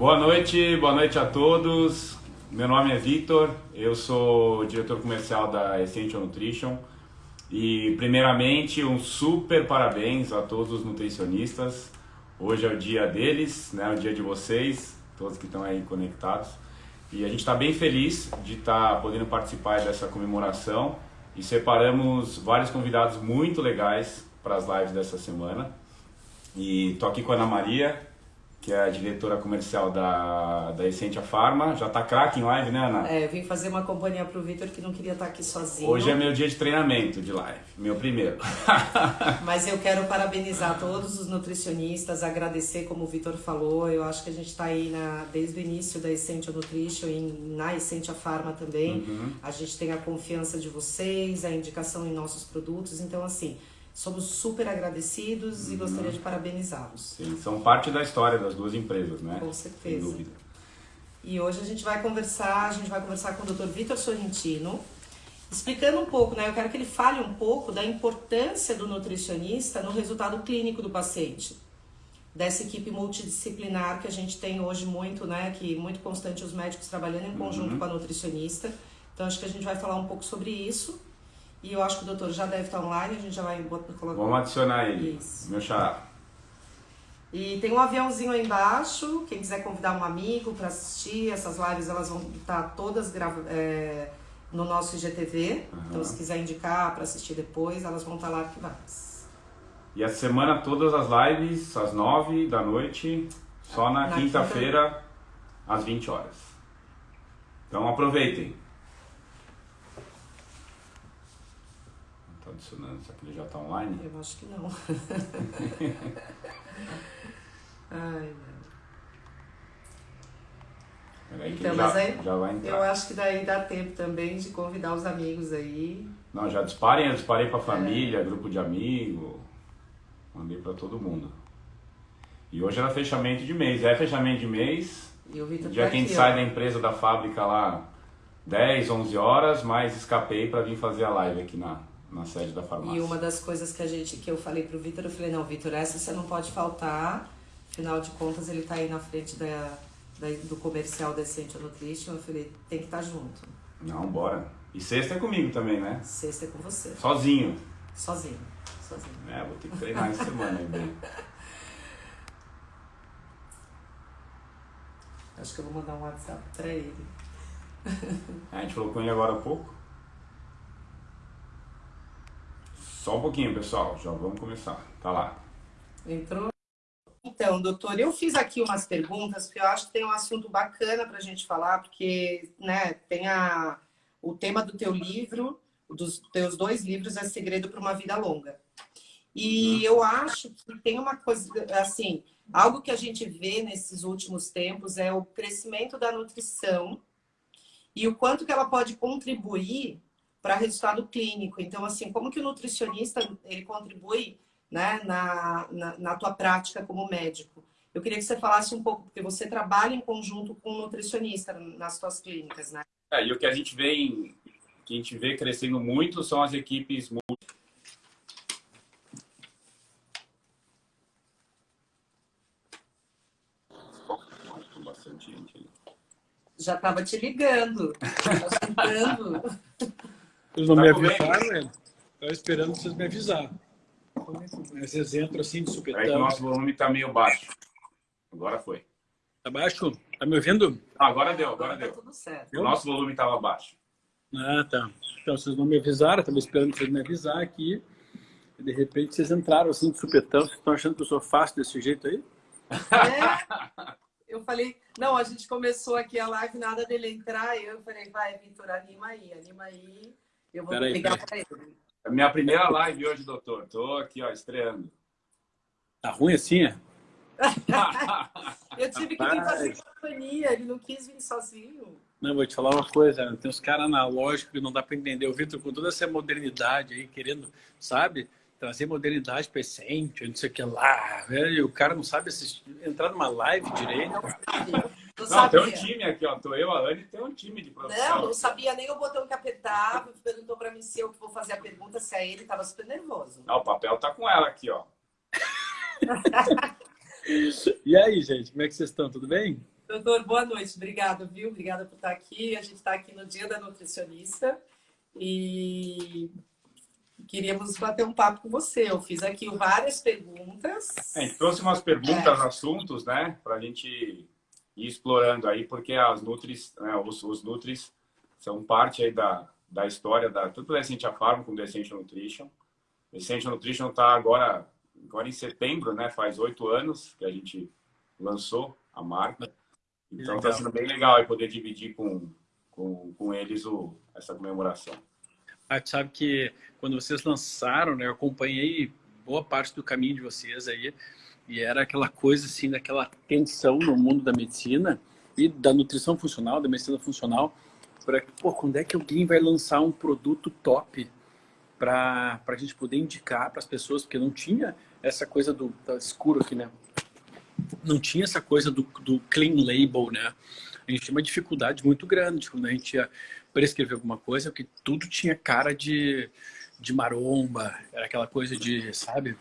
Boa noite, boa noite a todos. Meu nome é Vitor, eu sou diretor comercial da Essential Nutrition. E primeiramente um super parabéns a todos os nutricionistas. Hoje é o dia deles, né? o dia de vocês, todos que estão aí conectados. E a gente está bem feliz de estar tá podendo participar dessa comemoração e separamos vários convidados muito legais para as lives dessa semana. E tô aqui com a Ana Maria, que é a diretora comercial da, da Essentia Pharma. Já tá craque em live, né, Ana? É, vim fazer uma companhia pro Vitor que não queria estar aqui sozinho. Hoje é meu dia de treinamento de live, meu primeiro. Mas eu quero parabenizar todos os nutricionistas, agradecer, como o Vitor falou, eu acho que a gente está aí na, desde o início da Essentia Nutrition e na Essentia Pharma também. Uhum. A gente tem a confiança de vocês, a indicação em nossos produtos, então assim Somos super agradecidos uhum. e gostaria de parabenizá-los. São parte da história das duas empresas, né? Com certeza. Sem dúvida. E hoje a gente vai conversar, a gente vai conversar com o Dr. Vitor Sorrentino, explicando um pouco, né? Eu quero que ele fale um pouco da importância do nutricionista no resultado clínico do paciente. Dessa equipe multidisciplinar que a gente tem hoje muito, né? Que muito constante os médicos trabalhando em conjunto uhum. com a nutricionista. Então acho que a gente vai falar um pouco sobre isso. E eu acho que o doutor já deve estar online, a gente já vai colocar. Vamos adicionar ele. Isso. Meu xará. E tem um aviãozinho aí embaixo, quem quiser convidar um amigo para assistir, essas lives elas vão estar todas grava é, no nosso IGTV. Uhum. Então se quiser indicar para assistir depois, elas vão estar lá arquivadas. E a semana todas as lives, às nove da noite, só na, na quinta-feira, quinta... às 20 horas. Então aproveitem. Adicionando. Será que ele já está online? Eu acho que não. Ai, então, já, mas aí, já vai entrar. eu acho que daí dá tempo também de convidar os amigos aí. Não, já disparem, eu disparei para família, é. grupo de amigos, mandei para todo mundo. E hoje era fechamento de mês, é fechamento de mês. E o Vitor Já tá quem sai ó. da empresa, da fábrica lá 10, 11 horas, mas escapei para vir fazer a live aqui na, na sede da farmácia. E uma das coisas que a gente que eu falei pro Vitor, eu falei, não, Vitor, essa você não pode faltar. Afinal de contas, ele tá aí na frente da, da do comercial Essential Nutrition. Eu falei, tem que estar tá junto. Não, bora. E sexta é comigo também, né? Sexta é com você. Sozinho. Sozinho. Sozinho. É, vou ter que treinar essa semana aí bem. Acho que eu vou mandar um WhatsApp pra ele. É, a gente falou com ele agora há pouco. Só um pouquinho, pessoal. Já vamos começar. Tá lá. Entrou? Então, doutor, eu fiz aqui umas perguntas, porque eu acho que tem um assunto bacana para a gente falar, porque né, tem a, o tema do teu livro, dos teus dois livros, é Segredo para uma Vida Longa. E uhum. eu acho que tem uma coisa, assim, algo que a gente vê nesses últimos tempos é o crescimento da nutrição e o quanto que ela pode contribuir para resultado clínico. Então, assim, como que o nutricionista ele contribui né, na, na, na, tua prática como médico? Eu queria que você falasse um pouco, porque você trabalha em conjunto com o nutricionista nas tuas clínicas, né? É, e o que a gente vê em, que a gente vê crescendo muito são as equipes Já estava te ligando. Tá Eles não tá me avisaram, né? Estava esperando vocês me avisarem. Vocês entram assim de supetão. Que o nosso volume está meio baixo. Agora foi. Tá baixo? Tá me ouvindo? Ah, agora deu, agora, agora deu. Tá tudo certo. O nosso volume estava baixo. Ah, tá. Então vocês não me avisaram, estava esperando vocês me avisar aqui. E de repente vocês entraram assim de supetão. Vocês estão achando que eu sou fácil desse jeito aí? É. Eu falei, não, a gente começou aqui a live, nada dele entrar. Eu falei, vai, Vitor, anima aí, anima aí. Eu vou Pera ligar para ele. É minha primeira live hoje, doutor. Tô aqui, ó, estreando. Tá ruim assim, é? eu tive que vir fazer companhia, ele não quis vir sozinho. Não, vou te falar uma coisa, tem uns caras analógicos que não dá para entender. O Vitor, com toda essa modernidade aí, querendo, sabe, trazer modernidade para essência, não sei o que lá. Velho, o cara não sabe assistir, entrar numa live direito. Não, não tem um time aqui, ó. Tô eu, a Anne, tem um time de produção. Não, não sabia nem o botão que apertava. Perguntou para mim se eu que vou fazer a pergunta, se é ele, tava super nervoso. Não, o papel tá com ela aqui, ó. e aí, gente, como é que vocês estão? Tudo bem? Doutor, boa noite. Obrigada, viu? Obrigada por estar aqui. A gente está aqui no Dia da Nutricionista e queríamos bater um papo com você. Eu fiz aqui várias perguntas. É, a gente trouxe umas perguntas, é. assuntos, né? Para a gente ir explorando aí, porque as Nutris, né, os, os Nutris são parte aí da, da história da, tanto da Essentia Farm como da Essential Nutrition. A Essential Nutrition está agora, agora em setembro, né? Faz oito anos que a gente lançou a marca. Então está sendo bem legal aí poder dividir com, com, com eles o, essa comemoração. Ah, tu sabe que quando vocês lançaram, né, eu acompanhei boa parte do caminho de vocês aí, e era aquela coisa assim, daquela tensão no mundo da medicina e da nutrição funcional, da medicina funcional, para pô, quando é que alguém vai lançar um produto top para a gente poder indicar para as pessoas, porque não tinha essa coisa do tá escuro aqui, né? não tinha essa coisa do, do clean label, né? A gente tinha uma dificuldade muito grande quando a gente ia prescrever alguma coisa, porque tudo tinha cara de, de maromba, era aquela coisa de, sabe?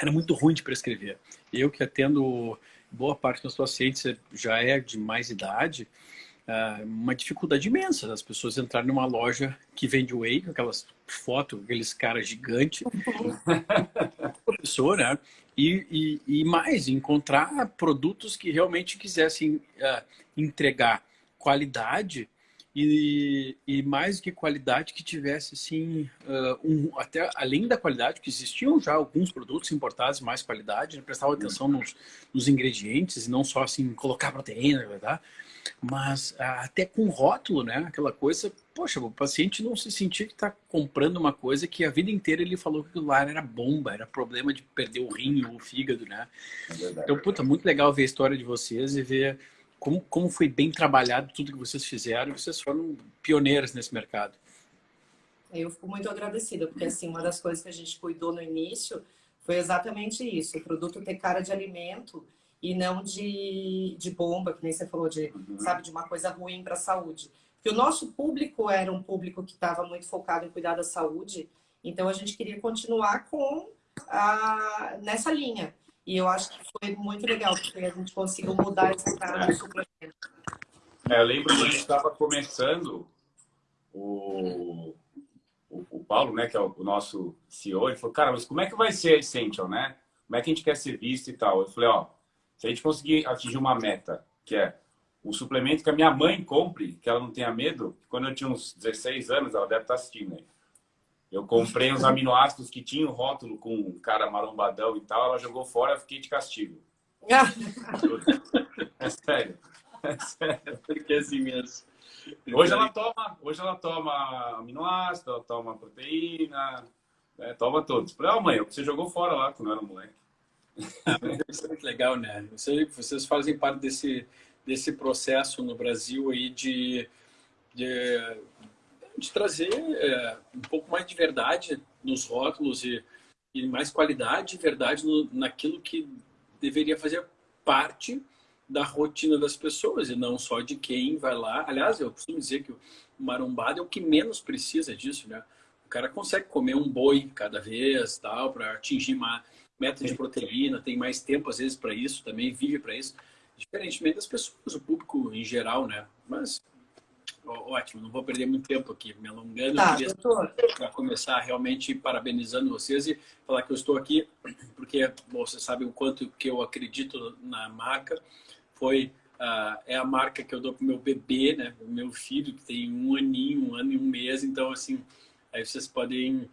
Era muito ruim de prescrever. Eu que atendo boa parte dos pacientes já é de mais idade, ah, uma dificuldade imensa das pessoas entrarem numa loja que vende whey, com aquelas fotos, aqueles caras gigantes, professor, né? E, e, e, mais, encontrar produtos que realmente quisessem uh, entregar qualidade e, e, mais que qualidade que tivesse assim uh, um, até além da qualidade que existiam já alguns produtos importados mais qualidade né? prestava atenção nos, nos, ingredientes e não só assim colocar proteína verdade mas ah, até com rótulo, né? Aquela coisa, poxa, o paciente não se sentia que está comprando uma coisa que a vida inteira ele falou que aquilo lá era bomba, era problema de perder o rim ou o fígado, né? É então, puta, muito legal ver a história de vocês e ver como, como foi bem trabalhado tudo que vocês fizeram. Vocês foram pioneiros nesse mercado. Eu fico muito agradecida, porque assim, uma das coisas que a gente cuidou no início foi exatamente isso, o produto ter cara de alimento e não de, de bomba, que nem você falou, de, uhum. sabe, de uma coisa ruim para a saúde. Porque o nosso público era um público que estava muito focado em cuidar da saúde, então a gente queria continuar com a, nessa linha. E eu acho que foi muito legal, porque a gente conseguiu mudar essa cara do suplemento. É, eu lembro que a gente estava começando, o, o, o, Paulo, né, que é o, o, nosso CEO, ele falou, cara, mas como é que vai ser a Essential, né? Como é que a gente quer ser visto e tal? Eu falei, ó, se a gente conseguir atingir uma meta, que é o suplemento que a minha mãe compre, que ela não tenha medo, quando eu tinha uns 16 anos, ela deve estar assistindo aí. Eu comprei uns aminoácidos que tinham rótulo com um cara marombadão e tal, ela jogou fora, eu fiquei de castigo. é sério. É sério. Porque é assim mesmo. Hoje ela toma, hoje ela toma aminoácido, ela toma proteína, né, toma todos. Falei, oh, mãe, você jogou fora lá quando era moleque. Ah, isso é muito legal, né? Vocês fazem parte desse, desse processo no Brasil aí de, de, de trazer é, um pouco mais de verdade nos rótulos e, e mais qualidade e verdade no, naquilo que deveria fazer parte da rotina das pessoas e não só de quem vai lá. Aliás, eu costumo dizer que o marombado é o que menos precisa disso, né? O cara consegue comer um boi cada vez, tal, para atingir mais meta de proteína, tem mais tempo às vezes para isso também, vive para isso, diferentemente das pessoas, o público em geral, né? Mas ótimo, não vou perder muito tempo aqui me alongando. Tá, para começar realmente parabenizando vocês e falar que eu estou aqui porque bom, você sabe o quanto que eu acredito na marca. Foi uh, é a marca que eu dou para meu bebê, né? O meu filho que tem um aninho, um ano e um mês. Então assim, aí vocês podem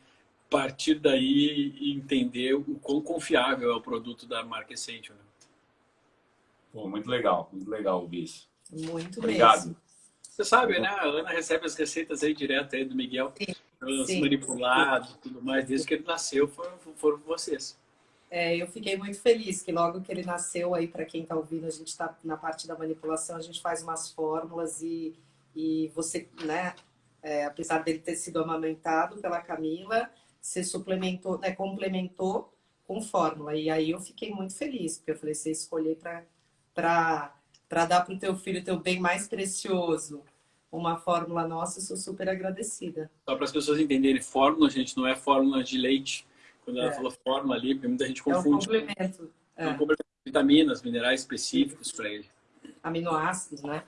partir daí e entender o quão confiável é o produto da marca Essential. Né? Pô, muito legal, muito legal ouvir isso. Muito Obrigado. Mesmo. Você sabe, né? A Ana recebe as receitas aí direto aí do Miguel, sim, manipulado e tudo mais, desde que ele nasceu foram, foram vocês. É, eu fiquei muito feliz que logo que ele nasceu aí, para quem está ouvindo, a gente está na parte da manipulação, a gente faz umas fórmulas e, e você, né, é, apesar dele ter sido amamentado pela Camila, você suplementou, né, complementou com fórmula. E aí eu fiquei muito feliz, porque eu falei, você escolher para dar para o teu filho o teu bem mais precioso uma fórmula nossa, eu sou super agradecida. Só para as pessoas entenderem, fórmula, gente, não é fórmula de leite. Quando ela é. falou fórmula ali, muita gente confunde. É um complemento. É um complemento de vitaminas, minerais específicos para ele. aminoácidos, né?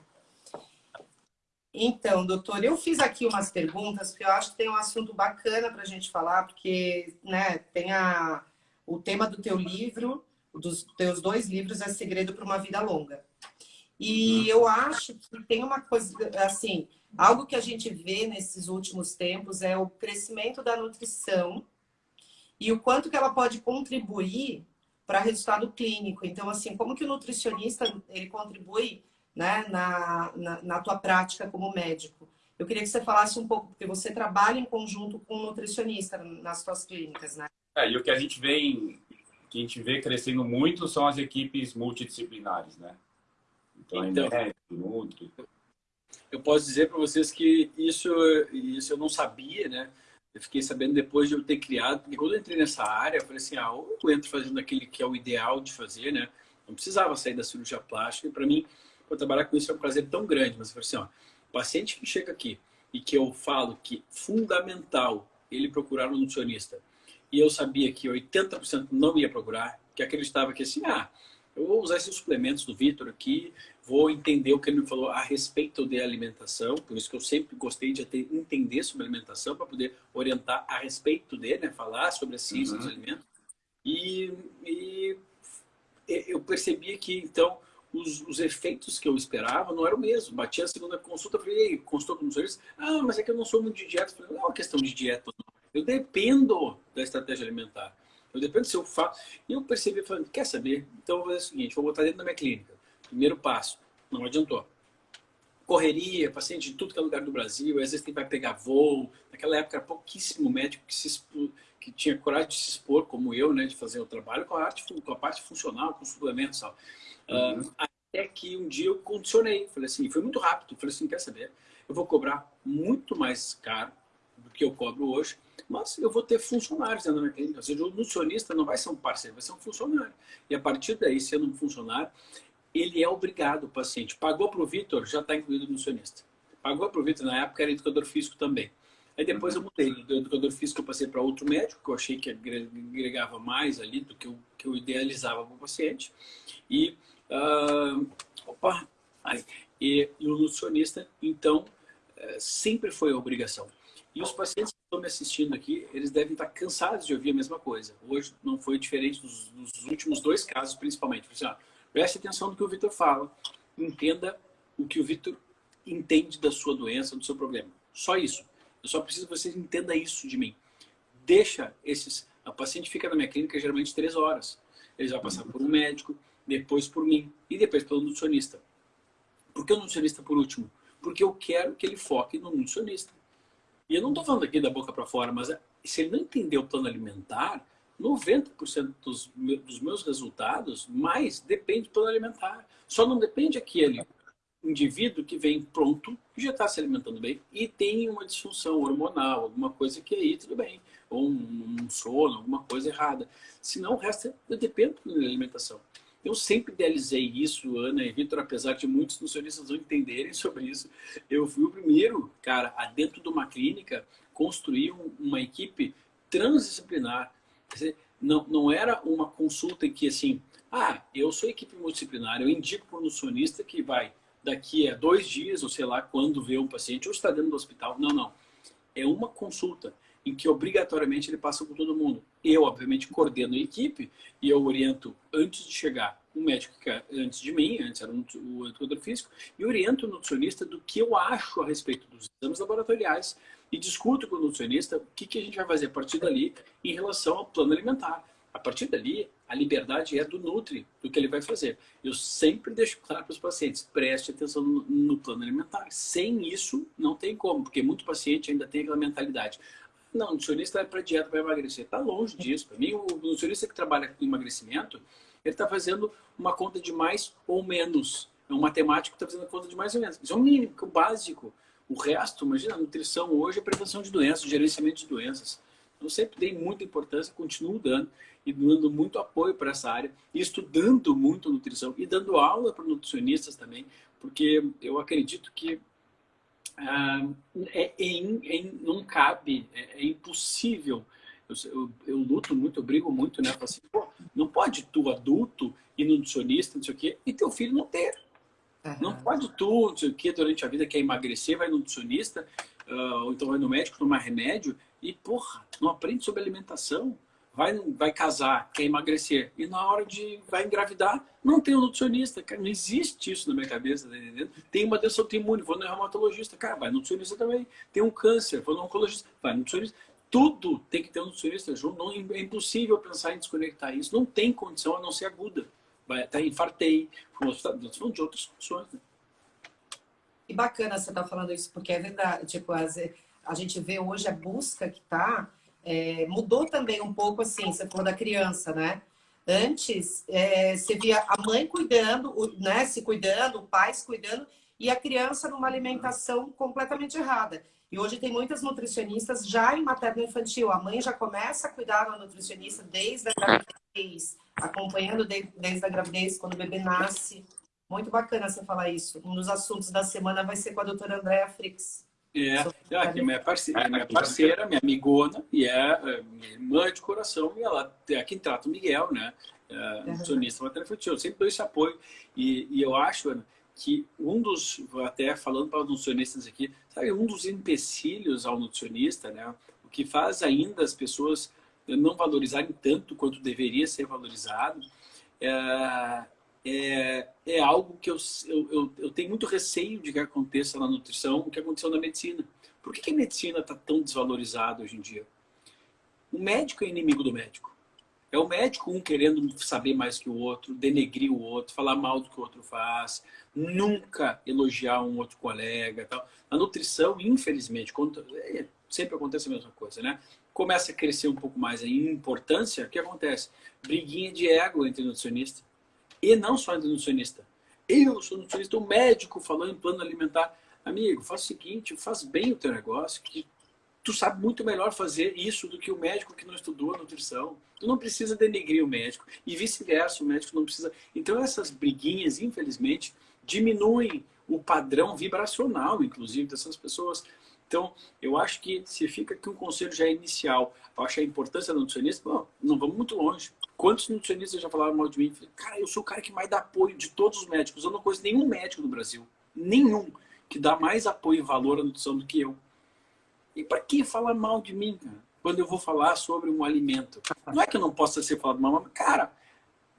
Então, doutor, eu fiz aqui umas perguntas, porque eu acho que tem um assunto bacana para a gente falar, porque né, tem a, o tema do teu livro, dos teus dois livros, é Segredo para uma Vida Longa. E uhum. eu acho que tem uma coisa, assim, algo que a gente vê nesses últimos tempos é o crescimento da nutrição e o quanto que ela pode contribuir para resultado clínico. Então, assim, como que o nutricionista ele contribui né, na, na, na, tua prática como médico? Eu queria que você falasse um pouco, porque você trabalha em conjunto com um nutricionista nas suas clínicas, né? É, e o que a gente vê que a gente vê crescendo muito são as equipes multidisciplinares, né? Então, então nutri. Eu posso dizer para vocês que isso, isso eu não sabia, né? Eu fiquei sabendo depois de eu ter criado, porque quando eu entrei nessa área, eu falei assim, ah, eu entro fazendo aquele que é o ideal de fazer, né? Não precisava sair da cirurgia plástica, e para mim, para trabalhar com isso é um prazer tão grande, mas eu falei assim, ó, o paciente que chega aqui e que eu falo que fundamental ele procurar um nutricionista, e eu sabia que 80% não ia procurar, que acreditava que assim, ah, eu vou usar esses suplementos do Vitor aqui, vou entender o que ele me falou a respeito de alimentação, por isso que eu sempre gostei de entender sobre alimentação, para poder orientar a respeito dele, né? falar sobre a ciência uhum. dos alimentos. E, e, eu percebia que, então, os, os, efeitos que eu esperava não eram o mesmo. Batia a segunda consulta, falei, consultou com o nutricionista, ah, mas é que eu não sou muito de dieta. falei, não é uma questão de dieta, não. Eu dependo da estratégia alimentar. Eu dependo se eu faço. E eu percebi, falando, quer saber? Então eu vou fazer o seguinte, vou botar dentro da minha clínica. Primeiro passo, não adiantou. Correria, paciente de tudo que é lugar do Brasil, às vezes tem vai pegar voo. Naquela época era pouquíssimo médico que, se que tinha coragem de se expor, como eu, né, de fazer o trabalho com a, arte, com a parte funcional, com suplementos e tal. Uhum. Uh, até que um dia eu condicionei, falei assim, foi muito rápido, falei assim, quer saber? Eu vou cobrar muito mais caro que eu cobro hoje, mas eu vou ter funcionários dentro da minha clínica. Ou seja, o nutricionista não vai ser um parceiro, vai ser um funcionário. E a partir daí, sendo um funcionário, ele é obrigado, o paciente. Pagou para o Vitor, já está incluído o nutricionista. Pagou para o Vitor, na época era educador físico também. Aí depois eu mudei. Do educador físico eu passei para outro médico, que eu achei que agregava mais ali do que eu, que eu idealizava para o paciente. E, uh, opa, e, e, o nutricionista, então, uh, sempre foi a obrigação. E os pacientes que estão me assistindo aqui, eles devem estar cansados de ouvir a mesma coisa. Hoje não foi diferente dos, dos últimos dois casos, principalmente. Assim, ó, preste atenção no que o Vitor fala. Entenda o que o Vitor entende da sua doença, do seu problema. Só isso. Eu só preciso que você entenda isso de mim. Deixa esses... A paciente fica na minha clínica geralmente três horas. Ele vai passar por um médico, depois por mim e depois pelo nutricionista. Por que o nutricionista por último? Porque eu quero que ele foque no nutricionista. E eu não estou falando aqui da boca para fora, mas é, se ele não entender o plano alimentar, 90% dos, meus resultados, mais depende do plano alimentar. Só não depende aquele indivíduo que vem pronto, que já está se alimentando bem e tem uma disfunção hormonal, alguma coisa que aí tudo bem, ou um, um sono, alguma coisa errada. Senão o resto eu dependo da alimentação. Eu sempre idealizei isso, Ana e Vitor, apesar de muitos nutricionistas não entenderem sobre isso. Eu fui o primeiro, cara, a dentro de uma clínica, construir uma equipe transdisciplinar. Não, não era uma consulta em que assim, ah, eu sou equipe multidisciplinar, eu indico para o nutricionista que vai daqui a dois dias, ou sei lá, quando vê um paciente, ou está dentro do hospital. Não, não. É uma consulta em que obrigatoriamente ele passa com todo mundo. Eu, obviamente, coordeno a equipe e eu oriento antes de chegar um médico que é antes de mim, antes era o educador físico, e oriento o nutricionista do que eu acho a respeito dos exames laboratoriais e discuto com o nutricionista o que, que a gente vai fazer a partir dali em relação ao plano alimentar. A partir dali, a liberdade é do Nutri, do que ele vai fazer. Eu sempre deixo claro para os pacientes, preste atenção no, no plano alimentar. Sem isso, não tem como, porque muito paciente ainda tem aquela mentalidade. Não, nutricionista é para dieta para emagrecer. Está longe disso. Para mim, o nutricionista que trabalha com emagrecimento, ele está fazendo uma conta de mais ou menos. É um matemático que está fazendo a conta de mais ou menos. Isso é o mínimo, o básico. O resto, imagina, a nutrição hoje é prevenção de doenças, gerenciamento de doenças. Eu sempre dei muita importância, continuo dando e dando muito apoio para essa área, estudando muito nutrição e dando aula para nutricionistas também, porque eu acredito que ah, é, é, é, não cabe, é, é impossível. Eu, eu, eu, luto muito, eu brigo muito, né? Assim, Pô, não pode tu, adulto, e nutricionista, não sei o quê, e teu filho não ter. Uhum. Não pode tu, não sei o que, durante a vida quer emagrecer, vai no nutricionista, uh, ou então vai no médico tomar remédio e, porra, não aprende sobre alimentação. Vai, vai casar, quer emagrecer, e na hora de vai engravidar, não tem um nutricionista. Cara, não existe isso na minha cabeça, tá entendendo? Tem uma doença autoimune, vou no reumatologista. Cara, vai no nutricionista também. Tem um câncer, vou no oncologista, vai no nutricionista. Tudo tem que ter um nutricionista junto. Não, é impossível pensar em desconectar isso. Não tem condição a não ser aguda. Vai, até infartei, falando de outras funções. Né? E bacana você estar tá falando isso, porque é verdade. Tipo, a gente vê hoje a busca que está é, mudou também um pouco assim, você falou da criança, né? Antes, é, você via a mãe cuidando, né, se cuidando, o pai se cuidando, e a criança numa alimentação completamente errada. E hoje tem muitas nutricionistas já em materno-infantil. A mãe já começa a cuidar da nutricionista desde a gravidez, acompanhando desde a gravidez, quando o bebê nasce. Muito bacana você falar isso. Um dos assuntos da semana vai ser com a doutora Andréa Frix. É, aqui, minha parceira, minha parceira, minha amigona, e é, é minha irmã de coração, e ela é quem trata o Miguel, né? É, nutricionista materno-infantil. Eu sempre dou esse apoio. E, e eu acho, Ana, que um dos, até falando para os nutricionistas aqui, sabe, um dos empecilhos ao nutricionista, né? O que faz ainda as pessoas não valorizarem tanto quanto deveria ser valorizado, é, é, é algo que eu, eu, eu, tenho muito receio de que aconteça na nutrição, o que aconteceu na medicina. Por que, que a medicina está tão desvalorizada hoje em dia? O médico é inimigo do médico. É o médico um querendo saber mais que o outro, denegrir o outro, falar mal do que o outro faz, nunca elogiar um outro colega. Tal. A nutrição, infelizmente, é, sempre acontece a mesma coisa, né? Começa a crescer um pouco mais a importância, o que acontece? Briguinha de ego entre nutricionista. E não só nutricionista. Eu sou nutricionista, o médico falou em plano alimentar. Amigo, faz o seguinte, faz bem o teu negócio, que tu sabe muito melhor fazer isso do que o médico que não estudou a nutrição. Tu não precisa denegrir o médico. E vice-versa, o médico não precisa... Então essas briguinhas, infelizmente, diminuem o padrão vibracional, inclusive, dessas pessoas. Então, eu acho que se fica aqui um conselho já inicial, eu acho a importância do nutricionista, bom, não vamos muito longe. Quantos nutricionistas já falaram mal de mim? Cara, eu sou o cara que mais dá apoio de todos os médicos. Eu não conheço nenhum médico no Brasil, nenhum, que dá mais apoio e valor à nutrição do que eu. E para que falar mal de mim, cara? Quando eu vou falar sobre um alimento. Não é que eu não possa ser falado mal, mas, cara,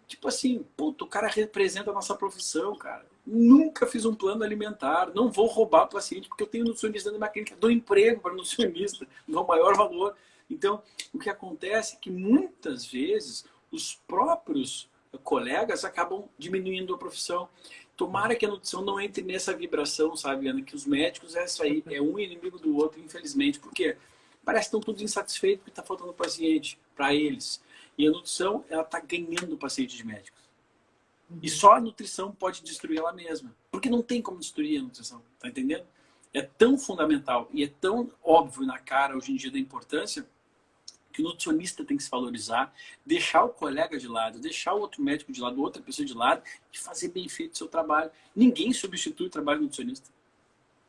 tipo assim, puto, o cara representa a nossa profissão, cara. Nunca fiz um plano alimentar, não vou roubar paciente porque eu tenho nutricionista na minha clínica, dou emprego para nutricionista, dou maior valor. Então, o que acontece é que muitas vezes os próprios colegas acabam diminuindo a profissão. Tomara que a nutrição não entre nessa vibração, sabe, Ana? Que os médicos é isso aí, é um inimigo do outro, infelizmente. Porque parece que estão todos insatisfeitos porque está faltando paciente para eles. E a nutrição, ela está ganhando paciente de médicos. E uhum. só a nutrição pode destruir ela mesma. Porque não tem como destruir a nutrição, tá entendendo? É tão fundamental e é tão óbvio na cara hoje em dia da importância que o nutricionista tem que se valorizar, deixar o colega de lado, deixar o outro médico de lado, outra pessoa de lado e fazer bem feito o seu trabalho. Ninguém substitui o trabalho do nutricionista.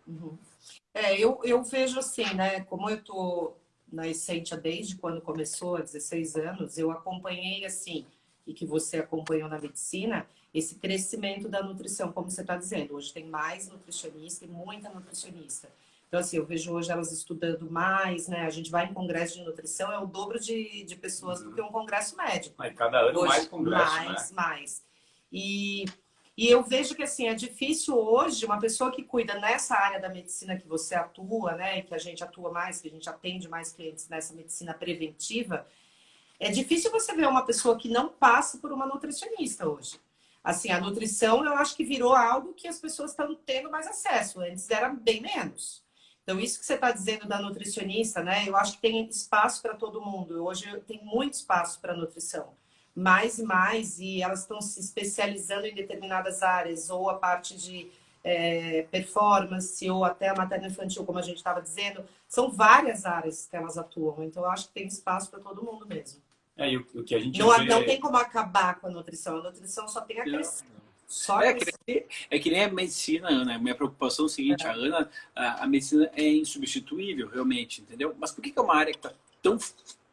Uhum. É, eu, eu vejo assim, né? Como eu tô na Essentia desde quando começou, há 16 anos, eu acompanhei assim, e que você acompanhou na medicina, esse crescimento da nutrição, como você está dizendo. Hoje tem mais nutricionista e muita nutricionista. Então, assim, eu vejo hoje elas estudando mais, né? A gente vai em congresso de nutrição, é o dobro de, de pessoas uhum. do que um congresso médico. Mas cada ano hoje, mais congresso, Mais, né? mais. E, e eu vejo que, assim, é difícil hoje uma pessoa que cuida nessa área da medicina que você atua, né? E que a gente atua mais, que a gente atende mais clientes nessa medicina preventiva, é difícil você ver uma pessoa que não passa por uma nutricionista hoje. Assim, a nutrição eu acho que virou algo que as pessoas estão tendo mais acesso. Antes era bem menos. Então, isso que você está dizendo da nutricionista, né? Eu acho que tem espaço para todo mundo. Hoje tem muito espaço para nutrição. Mais e mais, e elas estão se especializando em determinadas áreas, ou a parte de é, performance, ou até a materna infantil, como a gente estava dizendo. São várias áreas que elas atuam. Então, eu acho que tem espaço para todo mundo mesmo. É, o, o que a gente não, vê... não tem como acabar com a nutrição. A nutrição só tem a crescer. Só é, que nem, é que nem a medicina, né? Minha preocupação é o seguinte, a Ana, a, a, medicina é insubstituível, realmente, entendeu? Mas por que, que é uma área que está tão,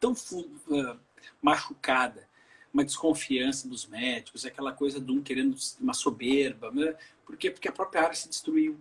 tão uh, machucada? uma desconfiança dos médicos, aquela coisa de um querendo uma soberba. Né? Por quê? Porque a própria área se destruiu.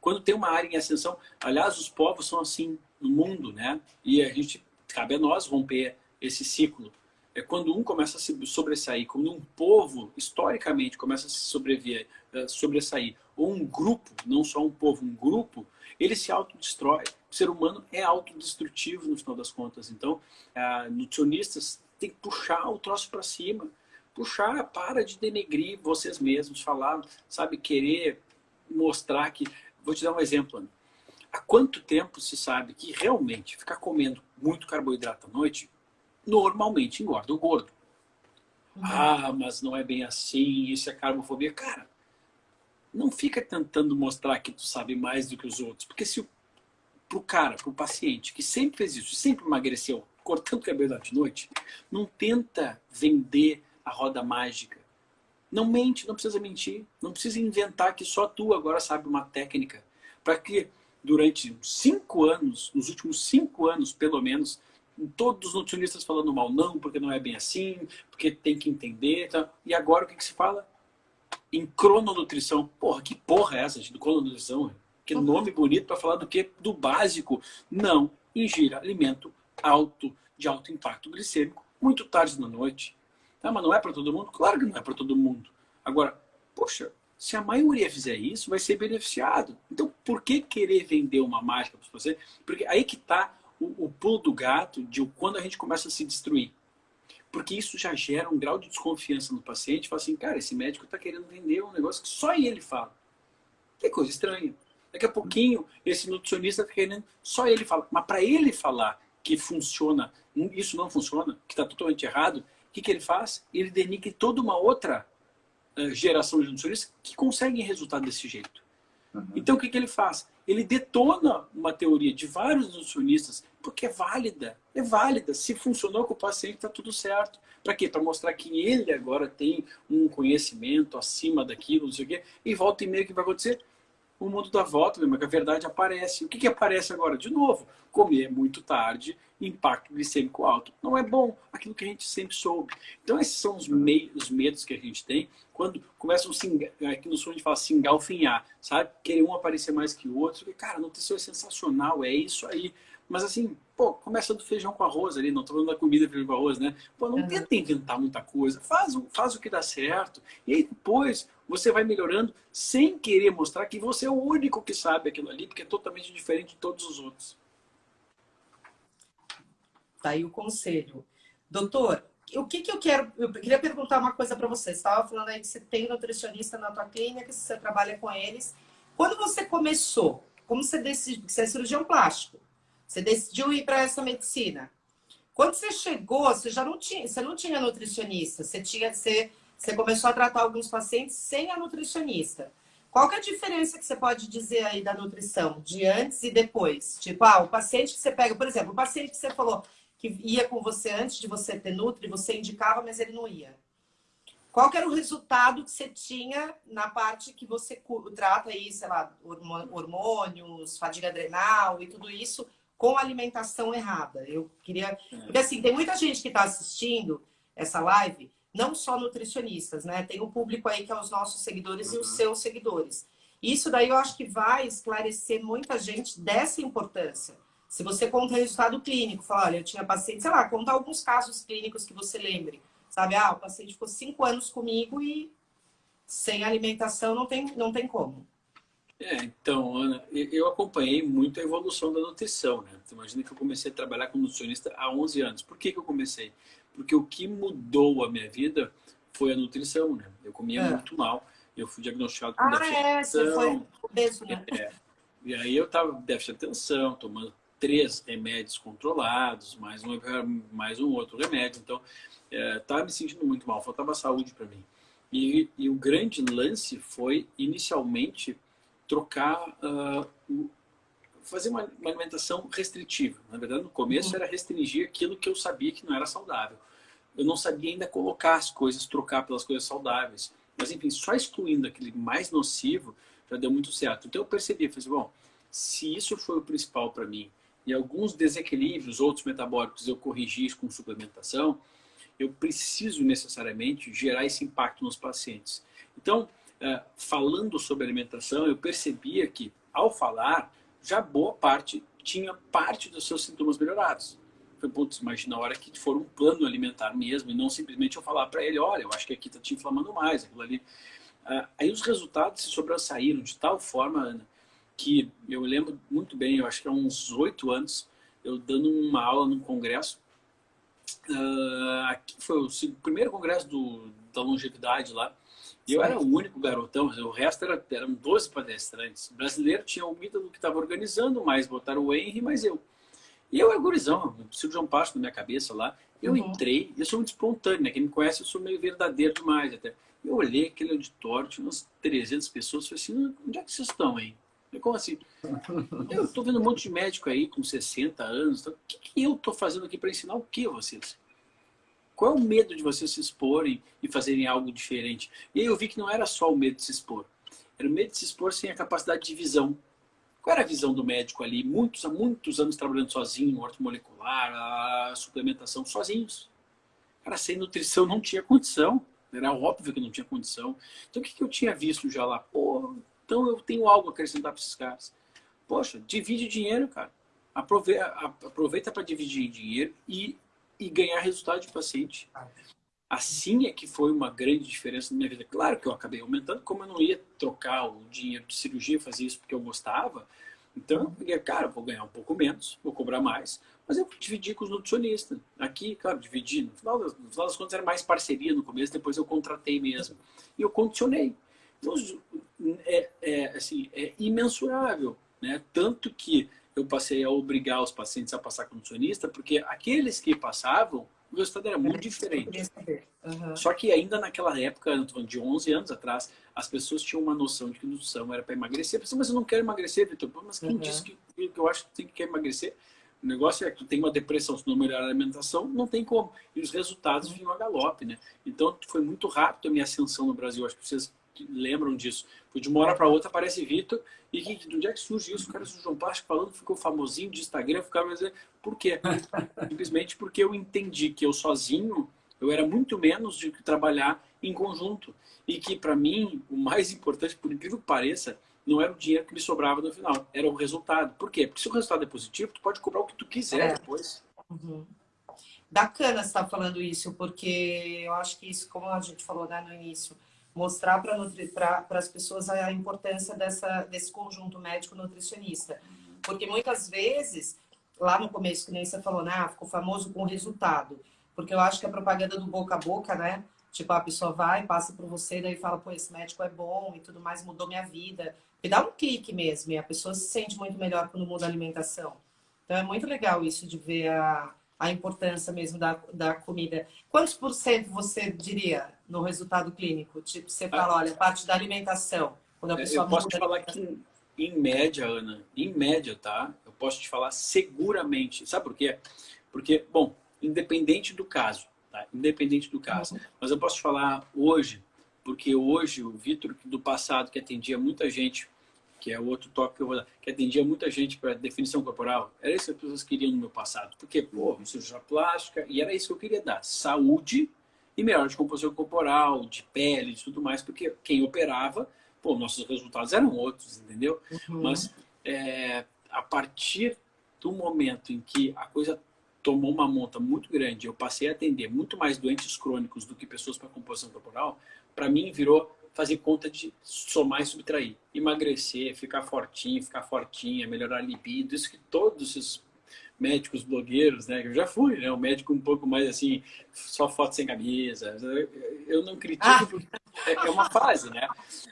Quando tem uma área em ascensão, aliás, os povos são assim no mundo, né? E a gente, cabe a nós romper esse ciclo. É quando um começa a se sobressair, quando um povo, historicamente, começa a se sobreviver, eh, sobressair, ou um grupo, não só um povo, um grupo, ele se autodestrói. O ser humano é autodestrutivo no final das contas. Então, ah, nutricionistas têm que puxar o troço para cima. Puxar, para de denegrir vocês mesmos, falar, sabe, querer mostrar que... Vou te dar um exemplo, Ana. Há quanto tempo se sabe que realmente ficar comendo muito carboidrato à noite normalmente engorda o gordo? Uhum. Ah, mas não é bem assim, isso é carbofobia. Cara, não fica tentando mostrar que tu sabe mais do que os outros. Porque se para o cara, para o paciente que sempre fez isso, sempre emagreceu, cortando cabelo de noite, não tenta vender a roda mágica. Não mente, não precisa mentir. Não precisa inventar que só tu agora sabe uma técnica. Para que durante cinco anos, nos últimos cinco anos pelo menos, todos os nutricionistas falando mal, não, porque não é bem assim, porque tem que entender. Tá? E agora o que, que se fala? em crononutrição. Porra, que porra é essa, gente, do crononutrição? Que nome bonito para falar do que? Do básico. Não ingira alimento alto, de alto impacto glicêmico, muito tarde na noite. Ah, mas não é para todo mundo? Claro que não é para todo mundo. Agora, poxa, se a maioria fizer isso, vai ser beneficiado. Então, por que querer vender uma mágica para você? Porque aí que está o, o pulo do gato de quando a gente começa a se destruir. Porque isso já gera um grau de desconfiança no paciente. Fala assim, cara, esse médico está querendo vender um negócio que só ele fala. Que coisa estranha. Daqui a pouquinho, esse nutricionista está querendo, só ele fala. Mas para ele falar que funciona, isso não funciona, que está totalmente errado, o que, que ele faz? Ele denigre toda uma outra uh, geração de nutricionistas que conseguem resultado desse jeito. Uhum. Então, o que, que ele faz? Ele detona uma teoria de vários nutricionistas porque é válida. É válida. Se funcionou com o paciente, está tudo certo. Para quê? Para mostrar que ele agora tem um conhecimento acima daquilo, não sei o quê. E volta e meio que vai acontecer? O mundo dá volta, mas a verdade aparece. O que, que aparece agora? De novo, comer muito tarde, impacto glicêmico alto. Não é bom, aquilo que a gente sempre soube. Então esses são os, meios, os medos que a gente tem quando começam a se, aqui no sul a gente fala se engalfinhar, sabe? Querer um aparecer mais que o outro. Cara, a nutrição é sensacional, é isso aí. Mas assim, pô, começa do feijão com arroz ali, não tô falando da comida feijão com arroz, né? Pô, não uhum. tenta inventar muita coisa, faz, faz o que dá certo. E aí depois você vai melhorando sem querer mostrar que você é o único que sabe aquilo ali, porque é totalmente diferente de todos os outros. Tá aí o conselho. Doutor, o que, que eu quero... Eu queria perguntar uma coisa para você. Você estava falando aí que você tem nutricionista na tua clínica, você trabalha com eles. Quando você começou, como você decidiu... Você é cirurgião plástico. Você decidiu ir para essa medicina. Quando você chegou, você já não tinha, você não tinha nutricionista. Você tinha, você, você começou a tratar alguns pacientes sem a nutricionista. Qual que é a diferença que você pode dizer aí da nutrição, de antes e depois? Tipo, ah, o paciente que você pega, por exemplo, o paciente que você falou que ia com você antes de você ter Nutri, você indicava, mas ele não ia. Qual que era o resultado que você tinha na parte que você trata aí, sei lá, hormônios, fadiga adrenal e tudo isso, com alimentação errada. Eu queria... Porque assim, tem muita gente que está assistindo essa live, não só nutricionistas, né? Tem o público aí que é os nossos seguidores uhum. e os uhum. seus seguidores. Isso daí eu acho que vai esclarecer muita gente dessa importância. Se você conta resultado clínico, fala, olha, eu tinha paciente, sei lá, conta alguns casos clínicos que você lembre. Sabe, ah, o paciente ficou cinco anos comigo e sem alimentação não tem, não tem como. É, então, Ana, eu acompanhei muito a evolução da nutrição, né? Você imagina que eu comecei a trabalhar como nutricionista há 11 anos. Por que, que eu comecei? Porque o que mudou a minha vida foi a nutrição, né? Eu comia é. muito mal, eu fui diagnosticado com ah, déficit de atenção. É, você foi obeso, né? É. E aí eu tava com déficit de atenção, tomando três remédios controlados, mais um, mais um outro remédio. Então, estava é, me sentindo muito mal, faltava saúde para mim. E, e o grande lance foi, inicialmente, trocar, uh, fazer uma, uma, alimentação restritiva. Na verdade, no começo uhum. era restringir aquilo que eu sabia que não era saudável. Eu não sabia ainda colocar as coisas, trocar pelas coisas saudáveis. Mas, enfim, só excluindo aquele mais nocivo já deu muito certo. Então eu percebi, falei assim, bom, se isso foi o principal para mim, e alguns desequilíbrios, outros metabólicos eu corrigi com suplementação, eu preciso necessariamente gerar esse impacto nos pacientes. Então, é, falando sobre alimentação, eu percebia que, ao falar, já boa parte tinha parte dos seus sintomas melhorados. Foi, putz, imagina a hora que for um plano alimentar mesmo, e não simplesmente eu falar para ele, olha, eu acho que aqui está te inflamando mais, aquilo ali. Uh, aí os resultados se sobressaíram de tal forma, Ana, que eu lembro muito bem, eu acho que há uns oito anos, eu dando uma aula num congresso, uh, aqui foi o primeiro congresso do, da longevidade lá, e eu era o único garotão, o resto era, eram 12 palestrantes. O brasileiro tinha o Ítalo que estava organizando, mas botaram o Henry, mas eu. E eu era gurizão, o cirurgião plástico na minha cabeça lá. Eu uhum. entrei, eu sou muito espontâneo, né? Quem me conhece, eu sou meio verdadeiro demais até. Eu olhei aquele auditório, tinha umas 300 pessoas, falei assim, onde é que vocês estão aí? Falei, como assim? Eu estou vendo um monte de médico aí com 60 anos, o que, que eu estou fazendo aqui para ensinar o que vocês? Qual é o medo de vocês se exporem e fazerem algo diferente? E aí eu vi que não era só o medo de se expor. Era o medo de se expor sem a capacidade de visão. Qual era a visão do médico ali? Muitos, há muitos anos trabalhando sozinho, ortomolecular, a suplementação sozinhos. Cara, sem nutrição não tinha condição. Era óbvio que não tinha condição. Então o que, que eu tinha visto já lá? Pô, então eu tenho algo a acrescentar para esses caras. Poxa, divide dinheiro, cara. Aproveita para dividir dinheiro e, e ganhar resultado de paciente. Assim é que foi uma grande diferença na minha vida. Claro que eu acabei aumentando, como eu não ia trocar o dinheiro de cirurgia, fazer isso porque eu gostava. Então, eu peguei, cara, vou ganhar um pouco menos, vou cobrar mais, mas eu dividi com os nutricionistas. Aqui, claro, dividi. No final, das, no final das contas, era mais parceria no começo, depois eu contratei mesmo. E eu condicionei. Então, é, é, assim, é imensurável. Né? Tanto que eu passei a obrigar os pacientes a passar com nutricionista, porque aqueles que passavam o resultado era muito diferente. Uhum. Só que ainda naquela época, de 11 anos atrás, as pessoas tinham uma noção de que nutrição era para emagrecer. Eu pensei, mas eu não quero emagrecer, Vitor. Mas quem uhum. disse que, que eu acho que tem que quer emagrecer? O negócio é que tu tem uma depressão, se não melhorar a alimentação, não tem como. E os resultados uhum. vinham a galope, né? Então, foi muito rápido a minha ascensão no Brasil. Acho que vocês lembram disso. Foi de uma hora para outra aparece Vitor. E que, de onde é que surge isso? O cara do João Plástico falando, ficou famosinho de Instagram, ficava dizendo, por quê? Simplesmente porque eu entendi que eu sozinho, eu era muito menos de que trabalhar em conjunto. E que, para mim, o mais importante, por incrível que pareça, não era o dinheiro que me sobrava no final, era o resultado. Por quê? Porque se o resultado é positivo, tu pode cobrar o que tu quiser é. depois. Uhum. Bacana você estar tá falando isso, porque eu acho que isso, como a gente falou né, no início, mostrar para as pessoas a importância dessa, desse conjunto médico-nutricionista. Porque muitas vezes, lá no começo, que nem você falou, né, ah, ficou famoso com resultado. Porque eu acho que a propaganda do boca a boca, né? Tipo, a pessoa vai, passa por você, daí fala, pô, esse médico é bom e tudo mais, mudou minha vida. E dá um clique mesmo, e a pessoa se sente muito melhor quando muda a alimentação. Então é muito legal isso de ver a, a importância mesmo da, da comida. Quantos por cento você diria no resultado clínico? Tipo, você fala, olha, parte da alimentação. Quando a é, pessoa Eu posso te falar que, em média, Ana, em média, tá? Eu posso te falar seguramente. Sabe por quê? Porque, bom, independente do caso, tá? Independente do caso. Uhum. Mas eu posso te falar hoje, porque hoje o Vitor do passado, que atendia muita gente que é o outro toque que eu vou dar, que atendia muita gente para definição corporal, era isso que as pessoas queriam no meu passado. Porque, pô, cirurgia plástica, e era isso que eu queria dar, saúde e melhora de composição corporal, de pele, de tudo mais, porque quem operava, pô, nossos resultados eram outros, entendeu? Uhum. Mas é, a partir do momento em que a coisa tomou uma monta muito grande, eu passei a atender muito mais doentes crônicos do que pessoas para composição corporal, para mim virou fazer conta de somar e subtrair. Emagrecer, ficar fortinho, ficar fortinha, melhorar a libido, isso que todos os médicos blogueiros, né? Eu já fui, né? Um médico um pouco mais assim, só foto sem camisa. Eu não critico ah. porque é, é uma fase, né?